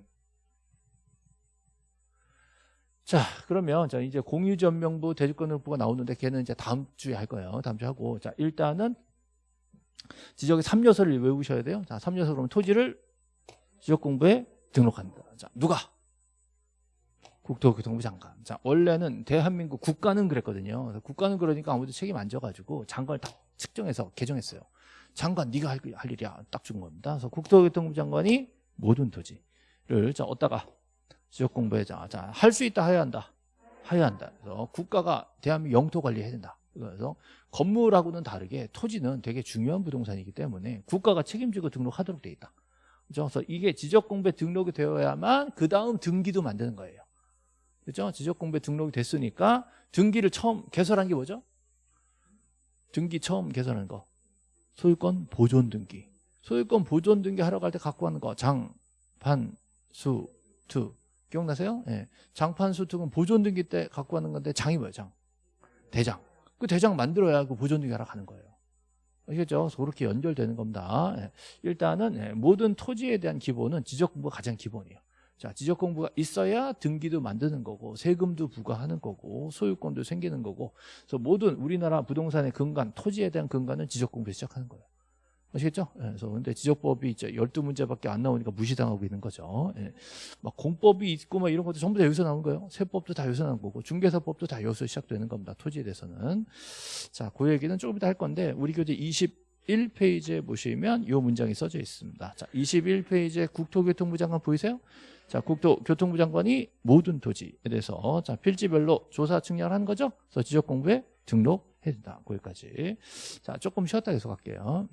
자, 그러면 자 이제 공유전명부 대지권등록부가 나오는데 걔는 이제 다음 주에 할 거예요. 다음 주에 하고. 자, 일단은 지적의 3요소를 외우셔야 돼요. 자, 3요소 그러면 토지를 지적공부에 등록한다. 자, 누가? 국토교통부 장관. 자, 원래는 대한민국 국가는 그랬거든요. 국가는 그러니까 아무도 책임 안 져가지고 장관을 딱 측정해서 개정했어요. 장관 네가 할, 할 일이야. 딱 준 겁니다. 그래서 국토교통부 장관이 모든 토지를 자 어디다가 지역 공부에 자, 자, 할 수 있다 해야 한다. 해야 한다. 그래서 국가가 대한민국 영토 관리해야 된다. 그래서 건물하고는 다르게 토지는 되게 중요한 부동산이기 때문에 국가가 책임지고 등록하도록 돼 있다. 그렇죠? 그래서 이게 지적 공부에 등록이 되어야만 그 다음 등기도 만드는 거예요. 그렇죠? 지적 공부에 등록이 됐으니까 등기를 처음 개설한 게 뭐죠? 등기 처음 개설한 거. 소유권 보존 등기. 소유권 보존 등기 하러 갈 때 갖고 가는 거. 장, 판, 수, 투. 기억나세요? 예. 장판수투는 보존 등기 때 갖고 가는 건데 장이 뭐예요? 장. 대장. 그 대장 만들어야 그 보존 등기 하러 가는 거예요. 아시겠죠? 그렇게 연결되는 겁니다. 예. 일단은 예, 모든 토지에 대한 기본은 지적 공부가 가장 기본이에요. 자, 지적 공부가 있어야 등기도 만드는 거고 세금도 부과하는 거고 소유권도 생기는 거고 그래서 모든 우리나라 부동산의 근간, 토지에 대한 근간은 지적 공부에 시작하는 거예요. 아시겠죠? 예, 그래서 근데 지적법이 이제 12문제밖에 안 나오니까 무시당하고 있는 거죠. 예. 막 공법이 있고 막 이런 것도 전부 다 여기서 나온 거예요. 세법도 다 여기서 나온 거고 중개사법도 다 여기서 시작되는 겁니다. 토지에 대해서는. 자, 그 얘기는 조금 이따 할 건데 우리 교재 21페이지에 보시면 이 문장이 써져 있습니다. 자, 21페이지에 국토교통부 장관 보이세요? 자, 국토교통부 장관이 모든 토지에 대해서 자, 필지별로 조사 측량한 거죠. 그래서 지적 공부에 등록해야 된다. 거기까지. 자, 조금 쉬었다 계속 할게요.